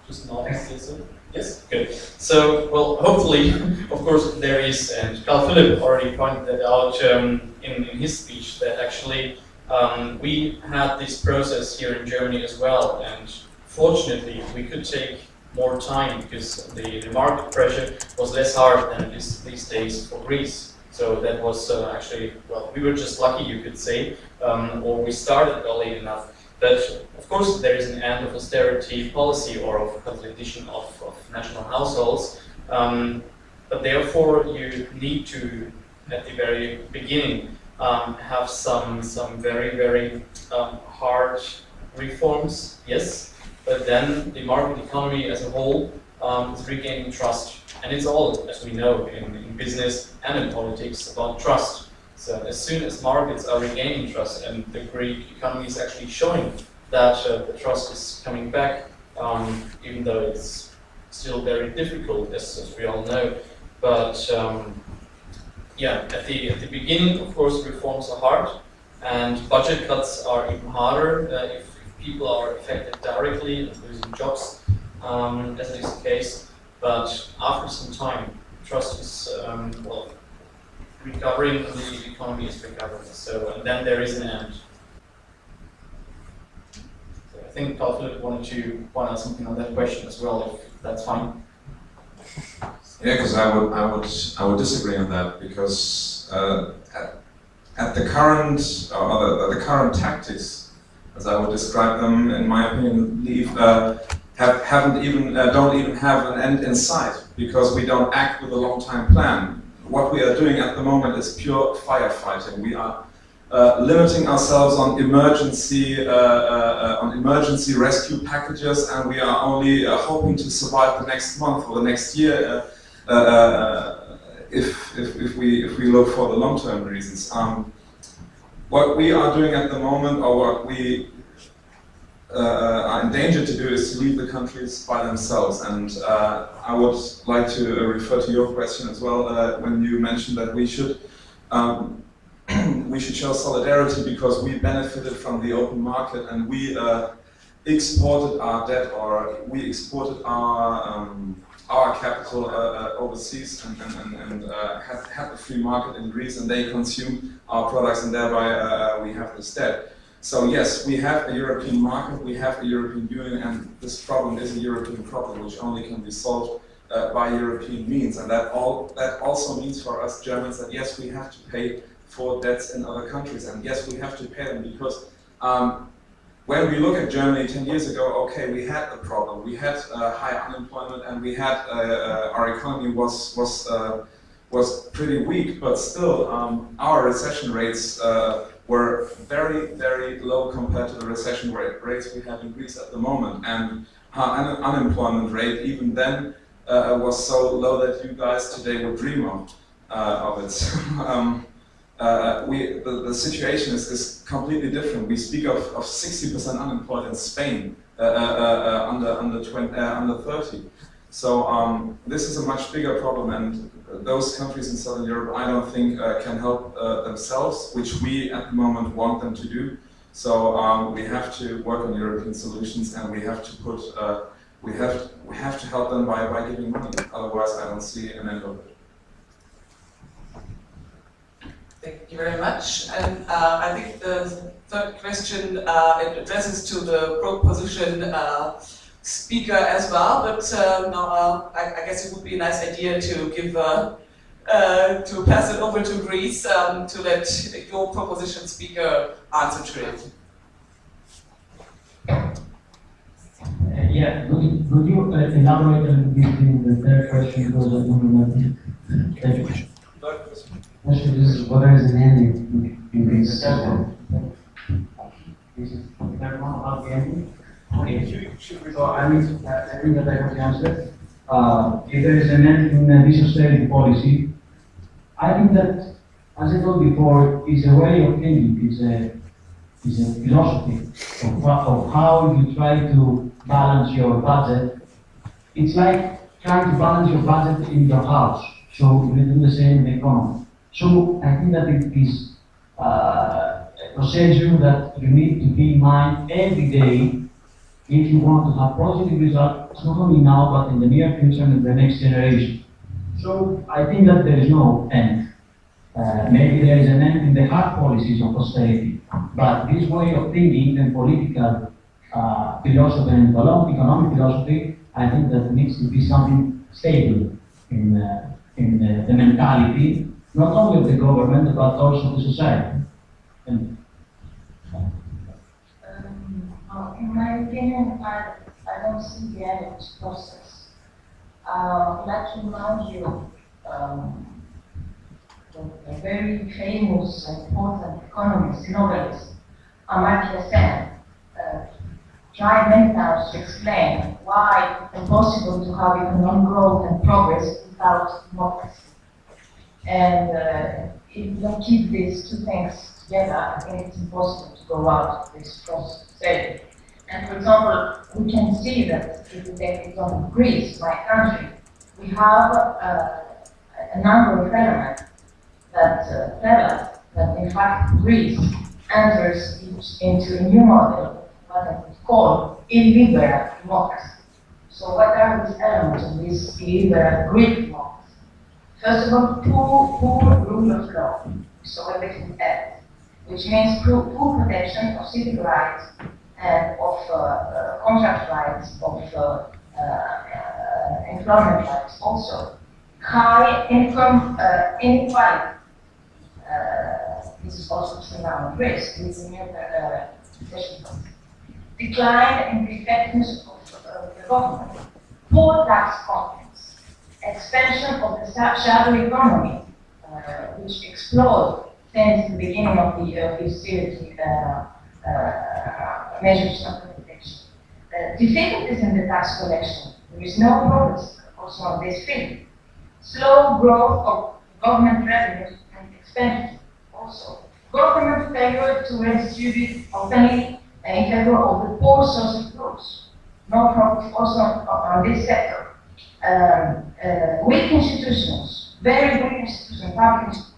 Just not explicit? Yes, good. So, well, hopefully, of course, there is, and Carl Philipp already pointed that out um, in, in his speech, that actually um, we had this process here in Germany as well, and fortunately, we could take more time because the, the market pressure was less hard than it is these days for Greece. So that was uh, actually, well, we were just lucky, you could say, um, or we started early enough. But of course, there is an end of austerity policy or of consolidation of, of national households. Um, but therefore, you need to, at the very beginning, um, have some some very very um, hard reforms. Yes, but then the market economy as a whole um, is regaining trust. And it's all, as we know, in, in business and in politics, about trust. So as soon as markets are regaining trust and the Greek economy is actually showing that uh, the trust is coming back, um, even though it's still very difficult, as, as we all know. But um, yeah, at the, at the beginning, of course, reforms are hard, and budget cuts are even harder uh, if, people are affected directly and losing jobs, um, as is the case. But after some time, trust is, um, well, recovering, the economy is recovering. So, and then there is an end. So I think Philipp wanted to point out something on that question as well, if that's fine. Yeah, because I would, I would, I would disagree on that because uh, at, at the current, or the current tactics, as I would describe them, in my opinion, leave uh, have, haven't even, uh, don't even have an end in sight because we don't act with a long-time plan. What we are doing at the moment is pure firefighting. We are uh, limiting ourselves on emergency, uh, uh, on emergency rescue packages, and we are only hoping to survive the next month or the next year if, if, if, we, if we look for the long-term reasons. Um, what we are doing at the moment, or what we uh, are in danger to do is to leave the countries by themselves. And uh, I would like to refer to your question as well uh, when you mentioned that we should um, we should show solidarity because we benefited from the open market and we uh, exported our debt or we exported our um, our capital uh, uh, overseas and, and, and, and had, had the free market in Greece and they consume our products and thereby we have this debt. So yes, we have a European market, we have a European Union, and this problem is a European problem which only can be solved uh, by European means. And that all that also means for us Germans that yes, we have to pay for debts in other countries. And yes, we have to pay them because um, when we look at Germany 10 years ago, okay, we had a problem. We had uh, high unemployment and we had, uh, uh, our economy was, was, uh, was pretty weak, but still um, our recession rates uh, were very, very low compared to the recession rate, rates we have in Greece at the moment. And our un unemployment rate even then was so low that you guys today would dream of, of it. um, uh, we, the, the situation is, is completely different. We speak of 60% unemployed in Spain uh, uh, uh under, under, 20, uh, under 30. So um, this is a much bigger problem and those countries in Southern Europe I don't think uh, can help themselves, which we at the moment want them to do. So um, we have to work on European solutions and we have to put, we, have, we have to help them by, by giving money. Otherwise I don't see an end of it. Thank you very much. And uh, I think the third question uh, it addresses to the proposition uh, speaker as well, but uh, now uh, I, I, guess it would be a nice idea to give uh, to pass it over to Greece um, to let your proposition speaker answer to it. yeah, could, could you elaborate a little bit in the third question because I don't remember. Third question. This is what is an in this. Is everyone about the ending? Okay. I mean, I think that I have the answer. Uh, if there is an end in this austerity policy, I think that, as I told before, it's a way of thinking, it's a, it's a philosophy of, of how you try to balance your budget. It's like trying to balance your budget in your house. So you do the same in the economy. So I think that it is uh, a procedure that you need to be in mind every day if you want to have positive results, not only now, but in the near future and in the next generation. So I think that there is no end. Uh, maybe there is an end in the hard policies of austerity, but this way of thinking and political uh, philosophy and economic philosophy, I think that needs to be something stable in, uh, in the, the mentality not only the government, but also the society. And um, in my opinion, I, I don't see the end of this process. Uh, I'd like to remind you um, a very famous and important economist, novelist, Amartya Sen, uh, tried many times to explain why it's impossible to have economic growth and progress without democracy. And uh, if you don't keep these two things together, I think it's impossible to go out of this process safely. And for example, we can see that if we take example of Greece, my country, we have uh, a number of elements that uh, tell us that in fact Greece enters into a new model, what I would call illiberal democracy. So what are these elements of this illiberal Greek democracy? First of all, full, full rule of law, so everything else, which means full protection of civil rights and of uh, uh, contract rights, of uh, uh, uh employment rights also. High income uh, inequality. this is also surround risk. This is a new Decline in the effectiveness of the government. Poor tax content expansion of the shadow economy, uh, which exploded since the beginning of the uh, austerity uh, uh, measures of protection. Difficulties in the tax collection. There is no progress also on this field. Slow growth of government revenues and expenditure also. Government failure to redistribute openly in favor of the poor social groups. No progress also on this sector um, uh, weak institutions, very weak institutions, public institutions.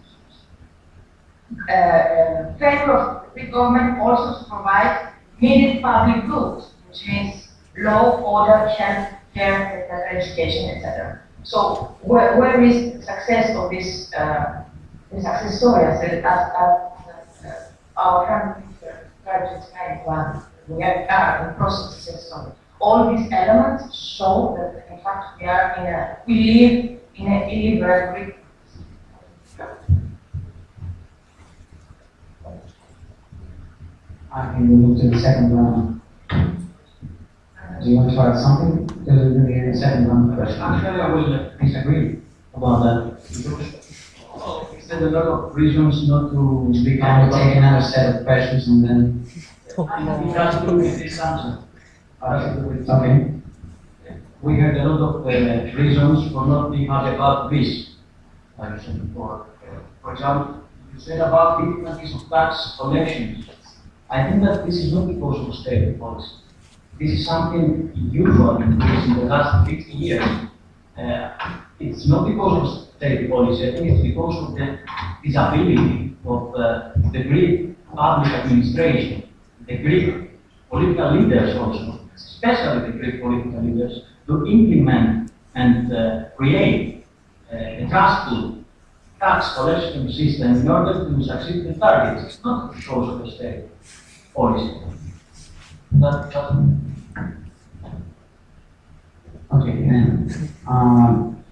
Uh, uh, favor of the government also to provide needed public goods, which means law, order, health, care, education, etc. So where, where is the success of this, uh, the success story as, as, uh, our friend tried to explain one? We are in the process success story all these elements show that in fact we are in a, we live in a illiberal Greek. I can move to the second round. Do you want to add something? Because we're going to be in the second round question. Actually, I will disagree about that. Oh. Because There's a lot of reasons not to become, take another set of questions and then. It has to do with this answer. We heard a lot of uh, reasons for not being happy about this. Like said before. For example, you said about difficulties of tax collections. I think that this is not because of state policy. This is something usual in Greece in the last 50 years. Uh, it's not because of state policy, I think it's because of the disability of uh, the Greek public administration, the Greek political leaders also, especially the Greek political leaders, to implement and uh, create uh, a trustful tax collection system in order to succeed the targets. Not because of austerity policy. That, that, Okay, then, um,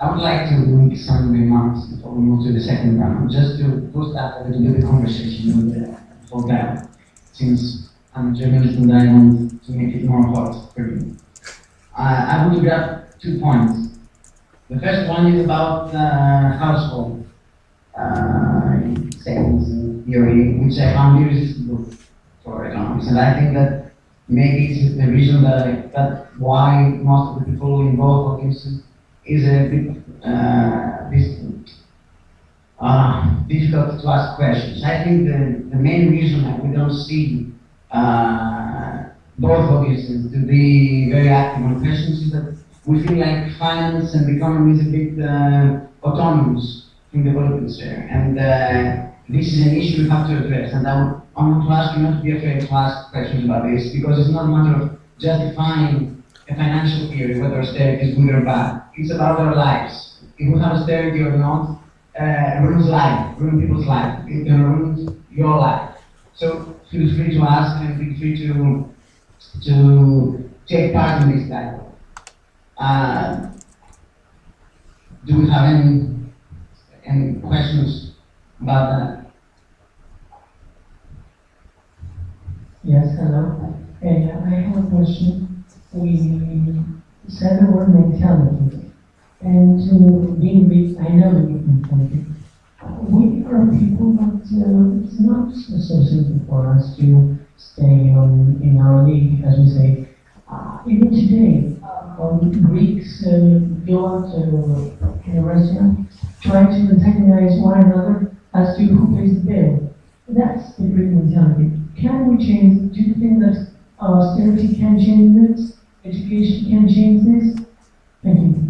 I would like to make some remarks before we move to the second round, just to boost up a little bit the conversation with the whole guy, since I'm a journalist and want to make it more hot for you. I will grab two points. The first one is about uh, household uh, savings theory, which I found irresistible for economics, and I think that maybe it's the reason that, that why most of the people involved in this is a bit uh, this, uh, difficult to ask questions. I think the, the main reason that we don't see uh, both audiences to be very active on questions is that we feel like finance and economy is a bit uh, autonomous in the political sphere. And uh, this is an issue we have to address. And I, would, want to ask you not to be afraid to ask questions about this because it's not a matter of justifying a financial theory, whether austerity is good or bad. It's about our lives. If we have austerity or not, uh, ruins life, ruins people's life. It can ruin your life. So feel free to ask and feel free to to take part in this dialogue. Uh, do we have any any questions about that? Yes, hello. Hey, I have a question. We said the word mentality, and to being big, I know the mentality. We are people that uh, it's not so simple for us to stay on in our league, as we say. Uh, even today, um, Greeks uh, go out to in a restaurant, try to antagonize one another as to who pays the bill. That's the Greek mentality. Can we change? Do you think that austerity can change this? Education can change this? Thank you.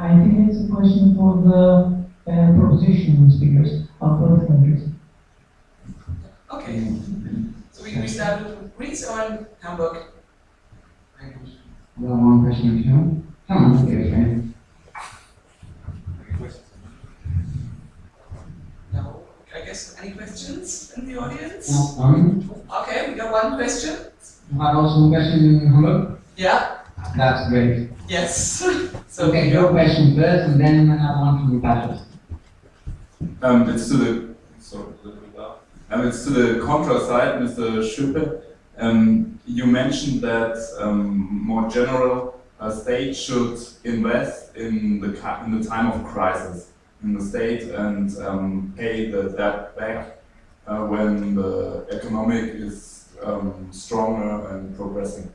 I think it's a question for the uh, proposition speakers of both countries. Okay. So we, we start with Greece or Hamburg? Well, one question if you Come on, dear friend. No. I guess any questions in the audience? No, um, Okay, we got one question. you have also a question in Hamburg? Yeah. That's great. Yes. So okay, your question first, and then another one from the panelists. Um, it's to the sorry, a little bit. Um, it's to the contra side, Mr. Schuppe. Um, you mentioned that um, more general uh, state should invest in the in the time of crisis in the state and um, pay the debt back uh, when the economic is um, stronger and progressing.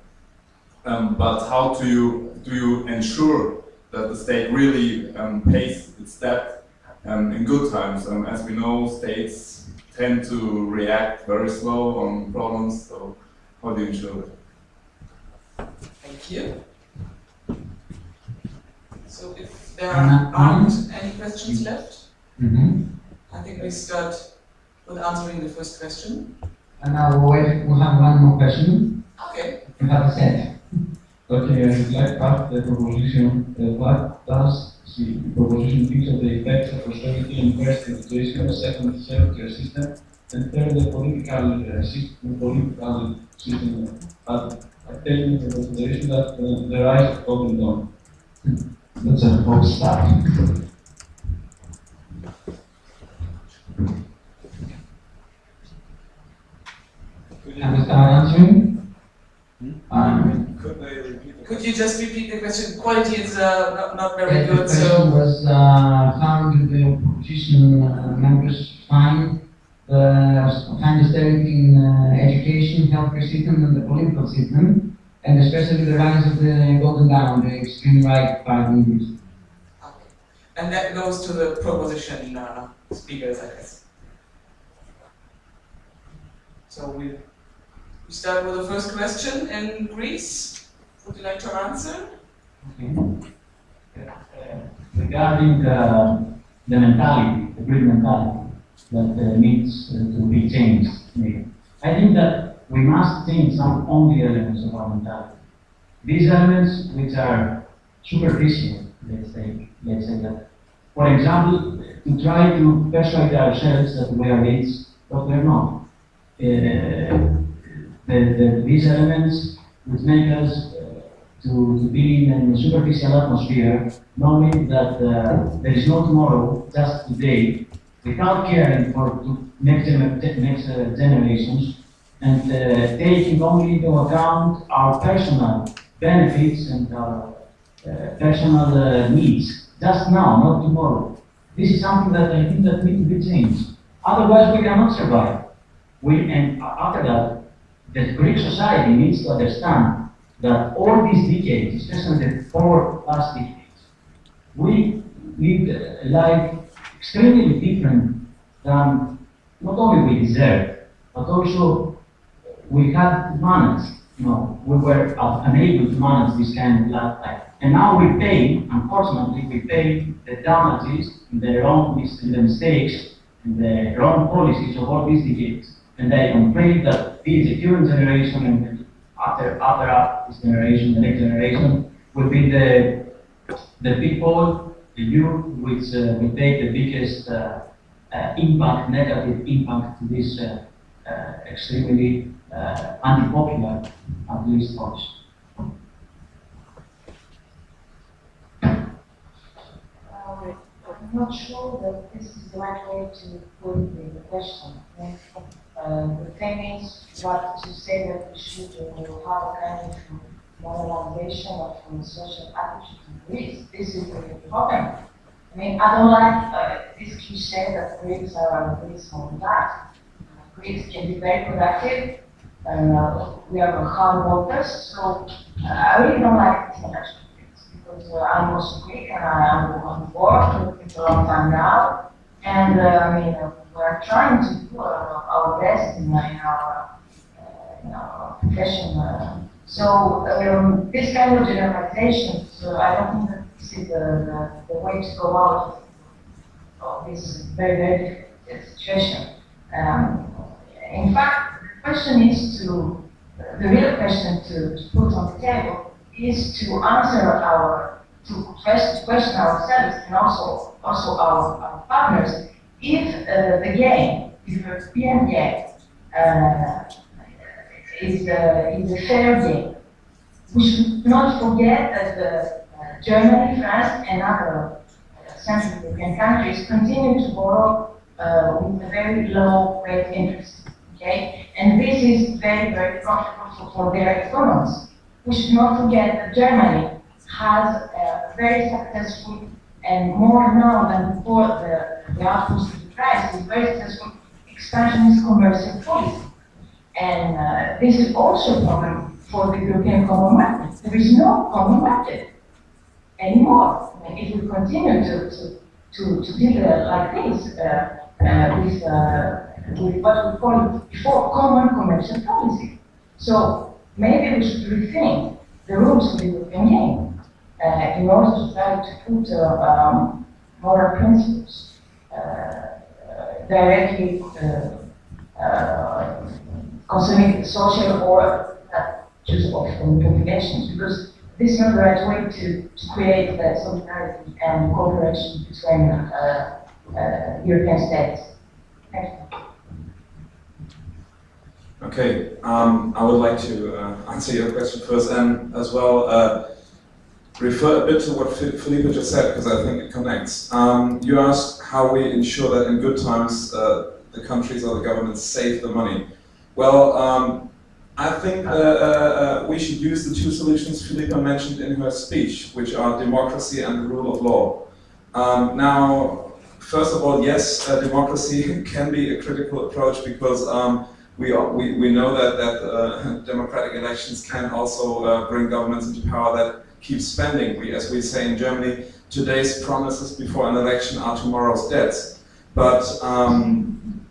Um, but how do you do you ensure that the state really um, pays its debt um, in good times? Um, as we know, states tend to react very slow on problems. So how do you ensure that? Thank you. So if there aren't any questions left, Mm-hmm. I think we start with answering the first question. And now we'll wait, we'll have one more question. Okay. You have a set. Okay, and like part the proposition, uh, what does the proposition think of the effects of austerity and first education, second healthcare system, and third the political uh, system, political system, but take into consideration that uh, the rise of open law. That's a whole start. Could you understand answering? Hmm? Um, Could could you just repeat the question? Quality is uh, not, not very the good, question so. was, uh, how do the opposition uh, members find the, find austerity in uh, education, healthcare system and the political system, and especially the rise of the Golden Dawn, the extreme right party leaders? And that goes to the proposition uh, speakers, I guess. So we, we start with the first question in Greece. Would you like to answer? regarding uh, the mentality, the Greek mentality that uh, needs uh, to be changed. I think that we must change some only elements of our mentality. These elements which are superficial, let's say, let's say that. For example, to try to persuade ourselves that we are rich, but we are not. Uh, the, the, these elements which make us to, be in a superficial atmosphere, knowing that uh, there is no tomorrow, just today, without caring for next, next uh, generations, and uh, taking only into account our personal benefits and our uh, personal uh, needs, just now, not tomorrow. This is something that I think that needs to be changed. Otherwise, we cannot survive. We, and after that, the Greek society needs to understand that all these decades, especially the four last decades, we lived a life extremely different than not only we deserve, but also we had managed. You know, we were unable to manage this kind of lifestyle. And now we pay, unfortunately, we pay the damages, the wrong mistakes, and the wrong policies of all these decades. And I afraid that this the current generation and after after this generation, the next generation, will be the the people, the youth, which uh, will take the biggest uh, uh, impact, negative impact to this uh, uh, extremely unpopular, at least policy. I'm not sure that this is the right way to put the question. Uh, the thing is, what to say that we should uh, have a kind of moralization of uh, social attitude in Greece. This is the problem. I mean, I don't like uh, this cliche that Greeks are Greeks on that. Greeks can be very productive, and uh, we are hard workers, so uh, I really don't like this connection because uh, I'm also Greek and I'm on board it a long time now. And uh, I mean, uh, we're trying to do our best in, our uh, in our profession. Uh, so um, this kind of generalization, so I don't think that this is the, the, the way to go out of this very very difficult situation. Um, in fact, the question is to the real question to, to put on the table is to answer our, to question, question ourselves and also, also our, our partners if uh, the game, if the game, uh, is, uh, is a fair game. We should not forget that the, uh, Germany, France, and other uh, Central European countries continue to borrow uh, with a very low rate interest. Okay, and this is very, very profitable for their economies. We should not forget that Germany has a very successful and more now than before the, the outpost of the crisis, very successful expansionist commercial policy. And uh, this is also a problem for the European common market. There is no common market anymore. I mean, if we continue to, to, to, to deal uh, like this uh, uh, with, uh, with what we call before common commercial policy. So maybe we should rethink the rules of the European game uh, in order to try to put um, moral principles uh, uh, directly concerning social or just of um, because this is not the right way to, to create uh, solidarity and cooperation between uh, uh, European states. Okay, um, I would like to uh, answer your question first and as well refer a bit to what Felipe just said because I think it connects. Um, you asked how we ensure that in good times uh, the countries or the governments save the money. Well, um, I think uh, uh, we should use the two solutions Philippa mentioned in her speech, which are democracy and the rule of law. Um, now, first of all, yes, democracy can be a critical approach because um, we, are, we, we know that, that uh, democratic elections can also uh, bring governments into power that keep spending. We, as we say in Germany, today's promises before an election are tomorrow's debts. But um,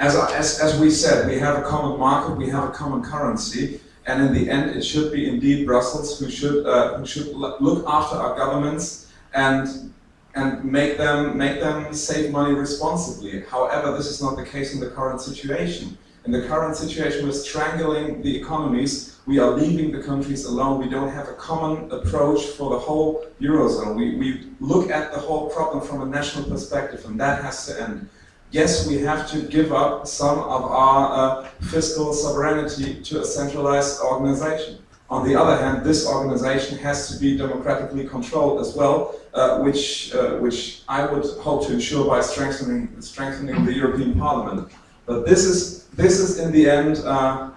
as, as, as we said, we have a common market, we have a common currency, and in the end it should be indeed Brussels who should, uh, who should look after our governments and and make them make them save money responsibly. However, this is not the case in the current situation. In the current situation, we're strangling the economies. We are leaving the countries alone. We don't have a common approach for the whole eurozone. We, we look at the whole problem from a national perspective, and that has to end. Yes, we have to give up some of our uh, fiscal sovereignty to a centralized organization. On the other hand, this organization has to be democratically controlled as well, uh, which, uh, which I would hope to ensure by strengthening, strengthening the European Parliament. But this is, this is in the end uh,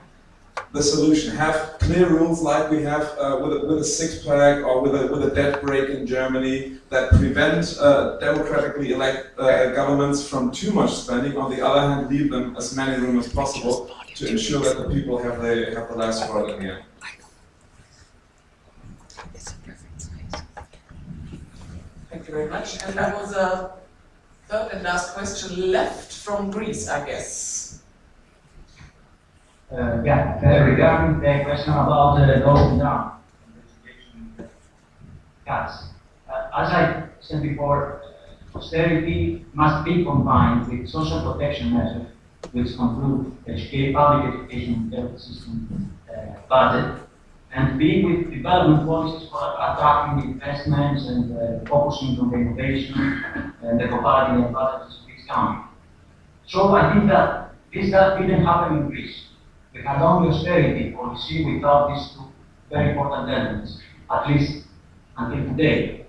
the solution. Have clear rules like we have uh, with, a, with a six-pack or with a, with a debt brake in Germany that prevent uh, democratically elect uh, governments from too much spending. On the other hand, leave them as many room as possible to ensure that the people have the, have the last word in the end. Thank you very much. And that was a third and last question left from Greece, I guess. Uh, yeah, uh, regarding the question about the uh, Golden Dawn cuts. Uh, as I said before, austerity must be combined with social protection measures, which conclude educate, public education health system uh, budget and B, with development policies for attracting investments and uh, focusing on innovation and the advantages of each country. So I think that this that didn't happen in Greece. We had only austerity policy without these two very important elements, at least until today.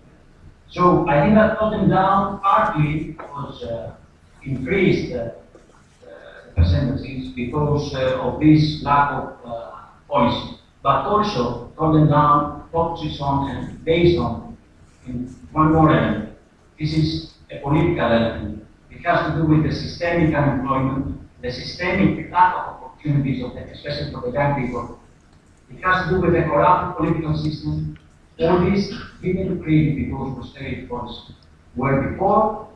So I think that Golden Dawn partly was uh, increased uh, uh, percentages because uh, of this lack of uh, policy but also Golden Dawn focuses on and based on in one more element. This is political element. It has to do with the systemic unemployment, the systemic lack of opportunities, of the, especially for the young people. It has to do with the corrupt political system. All this didn't create because austerity policy were before,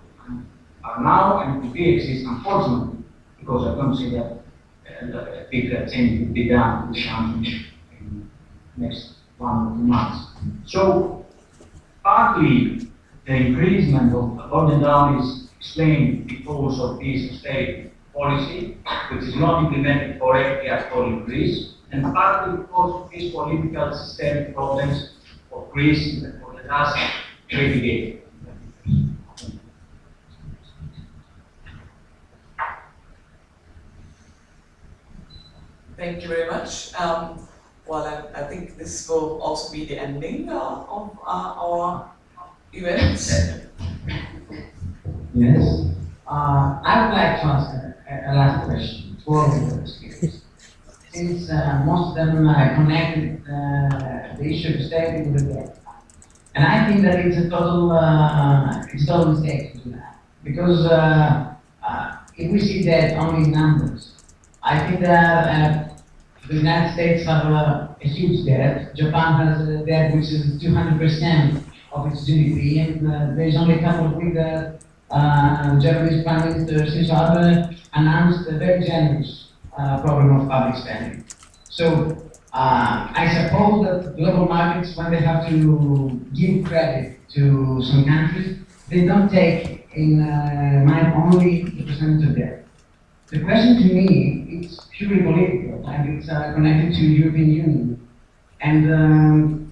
are now, and will be exist, unfortunately, because I don't see that uh, a big change will be done in the country next one or two months. So partly the increasement of Golden Dawn is explained because of this austerity policy, which is not implemented correctly at all in Greece, and partly because of these political systemic problems of Greece for the last 30 decades. Thank you very much. Um, well, I, I, think this will also be the ending uh, of uh, our event. Yes. Uh, I would like to ask a, a last question all of speakers. Since uh, most of them uh, connected uh, the issue of state with the debt. And I think that it's a total, it's a total mistake to do that. Because if we see debt only in numbers, I think that the United States have a, huge debt. Japan has a debt which is 200% of its GDP, and uh, there is only a couple of weeks that uh, Japanese Prime Minister Shinzo Abe announced a very generous uh, program of public spending. So uh, I suppose that global markets, when they have to give credit to some countries, they don't take in uh, mind only the percentage of debt. The question to me is purely political, and it's uh, connected to European Union, and um,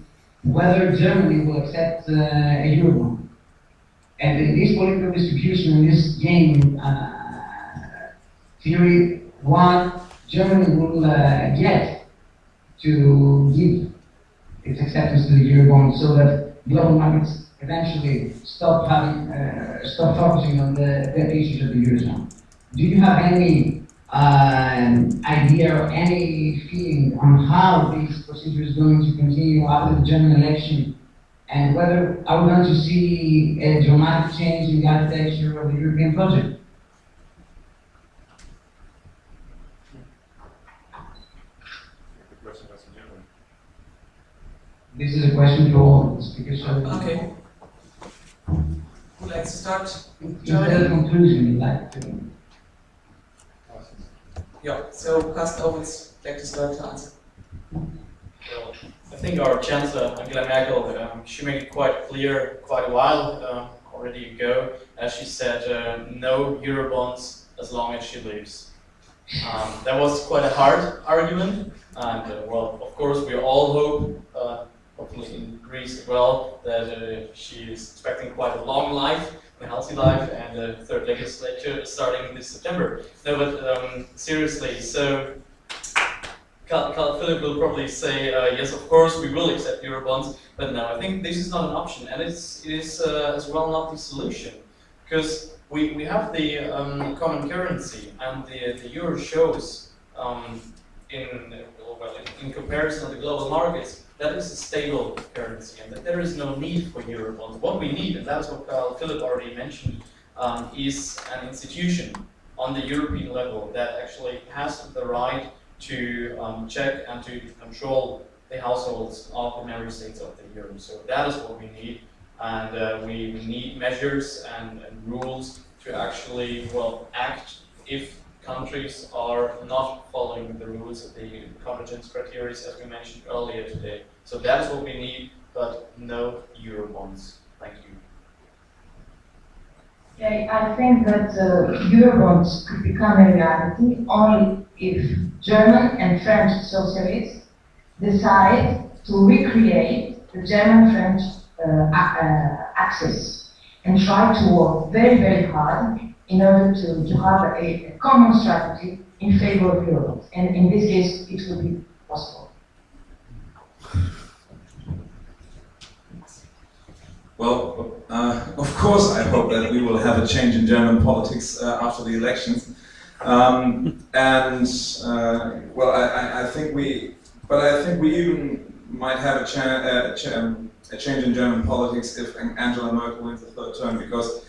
whether Germany will accept uh, a eurobond. And in this political distribution, in this game uh, theory, what Germany will uh, get to give its acceptance to the eurobond, so that global markets eventually stop having, uh, stop focusing on the debt issues of the eurozone. Do you have any um, idea or any feeling on how this procedure is going to continue after the German election and whether are we going to see a dramatic change in the architecture of the European project? This is a question to all the speakers. so- Okay. Who likes to start? Instead of conclusion, you'd like to. Yeah, so Carsten Owens, like to start to answer. Well, I think our Chancellor Angela Merkel, um, she made it quite clear quite a while uh, already ago, as she said, uh, no Eurobonds as long as she lives. Um, that was quite a hard argument, and uh, well, of course, we all hope, uh, hopefully in Greece as well, that uh, she is expecting quite a long life, healthy life, and the third legislature starting this September. No, but um, seriously, so Carl, Carl Philip will probably say, uh, yes, of course, we will accept Eurobonds, but no, I think this is not an option, and it's, it is uh, as well not the solution. Because we, we have the um, common currency, and the, the euro shows, um, in, well, in, in comparison to the global markets, that is a stable currency, and that there is no need for Eurobonds. What we need, and that's what Carl Philip already mentioned, um, is an institution on the European level that actually has the right to um, check and to control the households of the member states of the euro. So that is what we need, and uh, we, we need measures and, and rules to actually well act if countries are not following the rules of the convergence criteria as we mentioned earlier today. So that is what we need, but no euro bonds. Thank you. I think that uh, Eurobonds could become a reality only if German and French socialists decide to recreate the German-French uh, uh, axis and try to work very, very hard in order to, to have a, a common strategy in favor of Europe. And in this case, it will be possible. Well, uh, of course, I hope that we will have a change in German politics uh, after the elections. Um, and uh, well, I, I, think we, but I think we even might have a, cha uh, cha um, a change in German politics if Angela Merkel wins the third term, because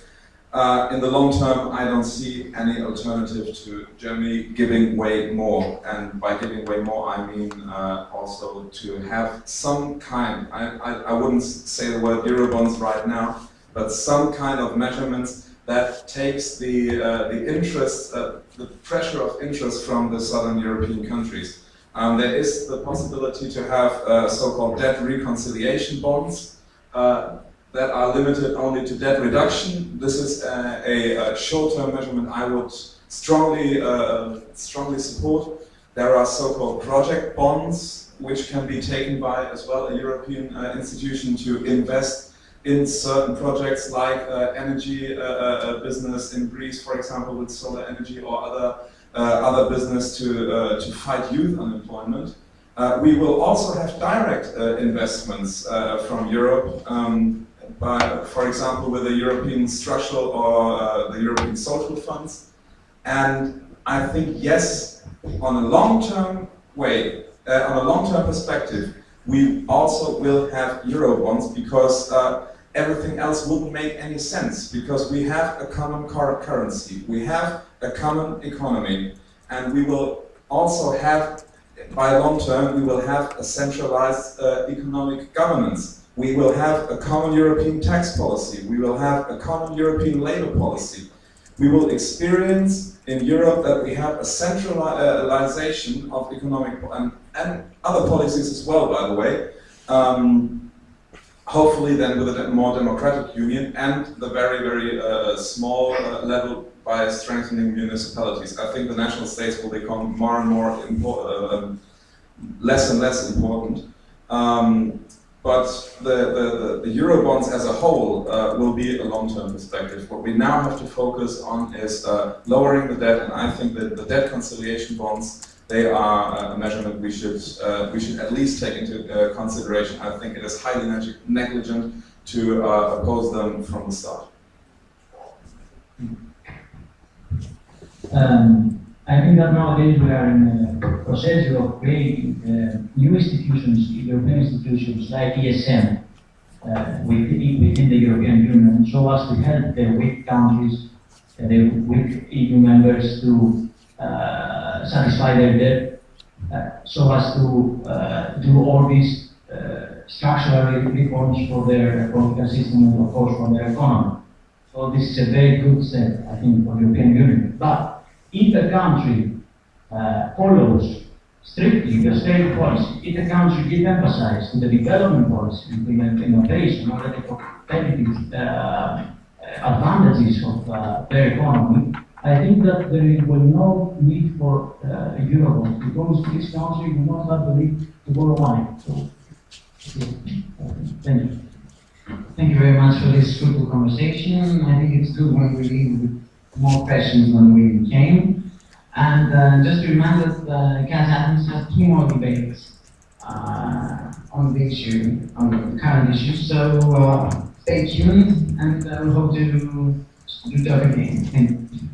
uh, in the long term, I don't see any alternative to Germany giving way more. And by giving way more, I mean uh, also to have some kind, I, I, I wouldn't say the word Eurobonds right now, but some kind of measurements that takes the, uh, the interest, uh, the pressure of interest from the southern European countries. Um, there is the possibility to have uh, so-called debt reconciliation bonds, uh, that are limited only to debt reduction. This is a, a, a short-term measurement I would strongly, uh, strongly support. There are so-called project bonds, which can be taken by as well a European uh, institution to invest in certain projects like uh, energy uh, uh, business in Greece, for example, with solar energy or other, uh, other business to, to fight youth unemployment. Uh, we will also have direct uh, investments uh, from Europe, um, by, for example, with the European structural or uh, the European social funds. And I think, yes, on a long-term way, uh, on a long-term perspective, we also will have Eurobonds because uh, everything else wouldn't make any sense because we have a common currency, we have a common economy, and we will also have, by long term, we will have a centralized uh, economic governance. We will have a common European tax policy. We will have a common European labor policy. We will experience in Europe that we have a centralization of economic and, and other policies as well, by the way. Um, hopefully then with a more democratic union and the very, very uh, small uh, level by strengthening municipalities. I think the national states will become more and more uh, less and less important. Um, but the, the, the, Eurobonds as a whole uh, will be a long-term perspective. What we now have to focus on is uh, lowering the debt, and I think that the debt conciliation bonds they are a measurement we should uh, we should at least take into uh, consideration. I think it is highly neg negligent to uh, oppose them from the start. Um, I think that nowadays we are in a process of creating uh, new institutions, European institutions like ESM, uh, within, within the European Union, so as to help the weak countries, uh, the weak EU members to uh, satisfy their debt, uh, so as to uh, do all these structural reforms for their political system and of course for their economy. So this is a very good step, I think, for the European Union. But if a country uh, follows strictly the state policy, if a country gives emphasis to the development policy, the innovation, or the competitive uh, advantages of uh, their economy, I think that there will no need for uh, Eurobonds because this country will not have the need to borrow money. So, thank you. Thank you very much for this fruitful conversation. I think it's good when we leave more questions than we came. And uh, just to remind us, uh, KAS Athens has two more debates uh, on the issue, on the current issue. So uh, stay tuned, and uh, we hope to do that again. Thank you.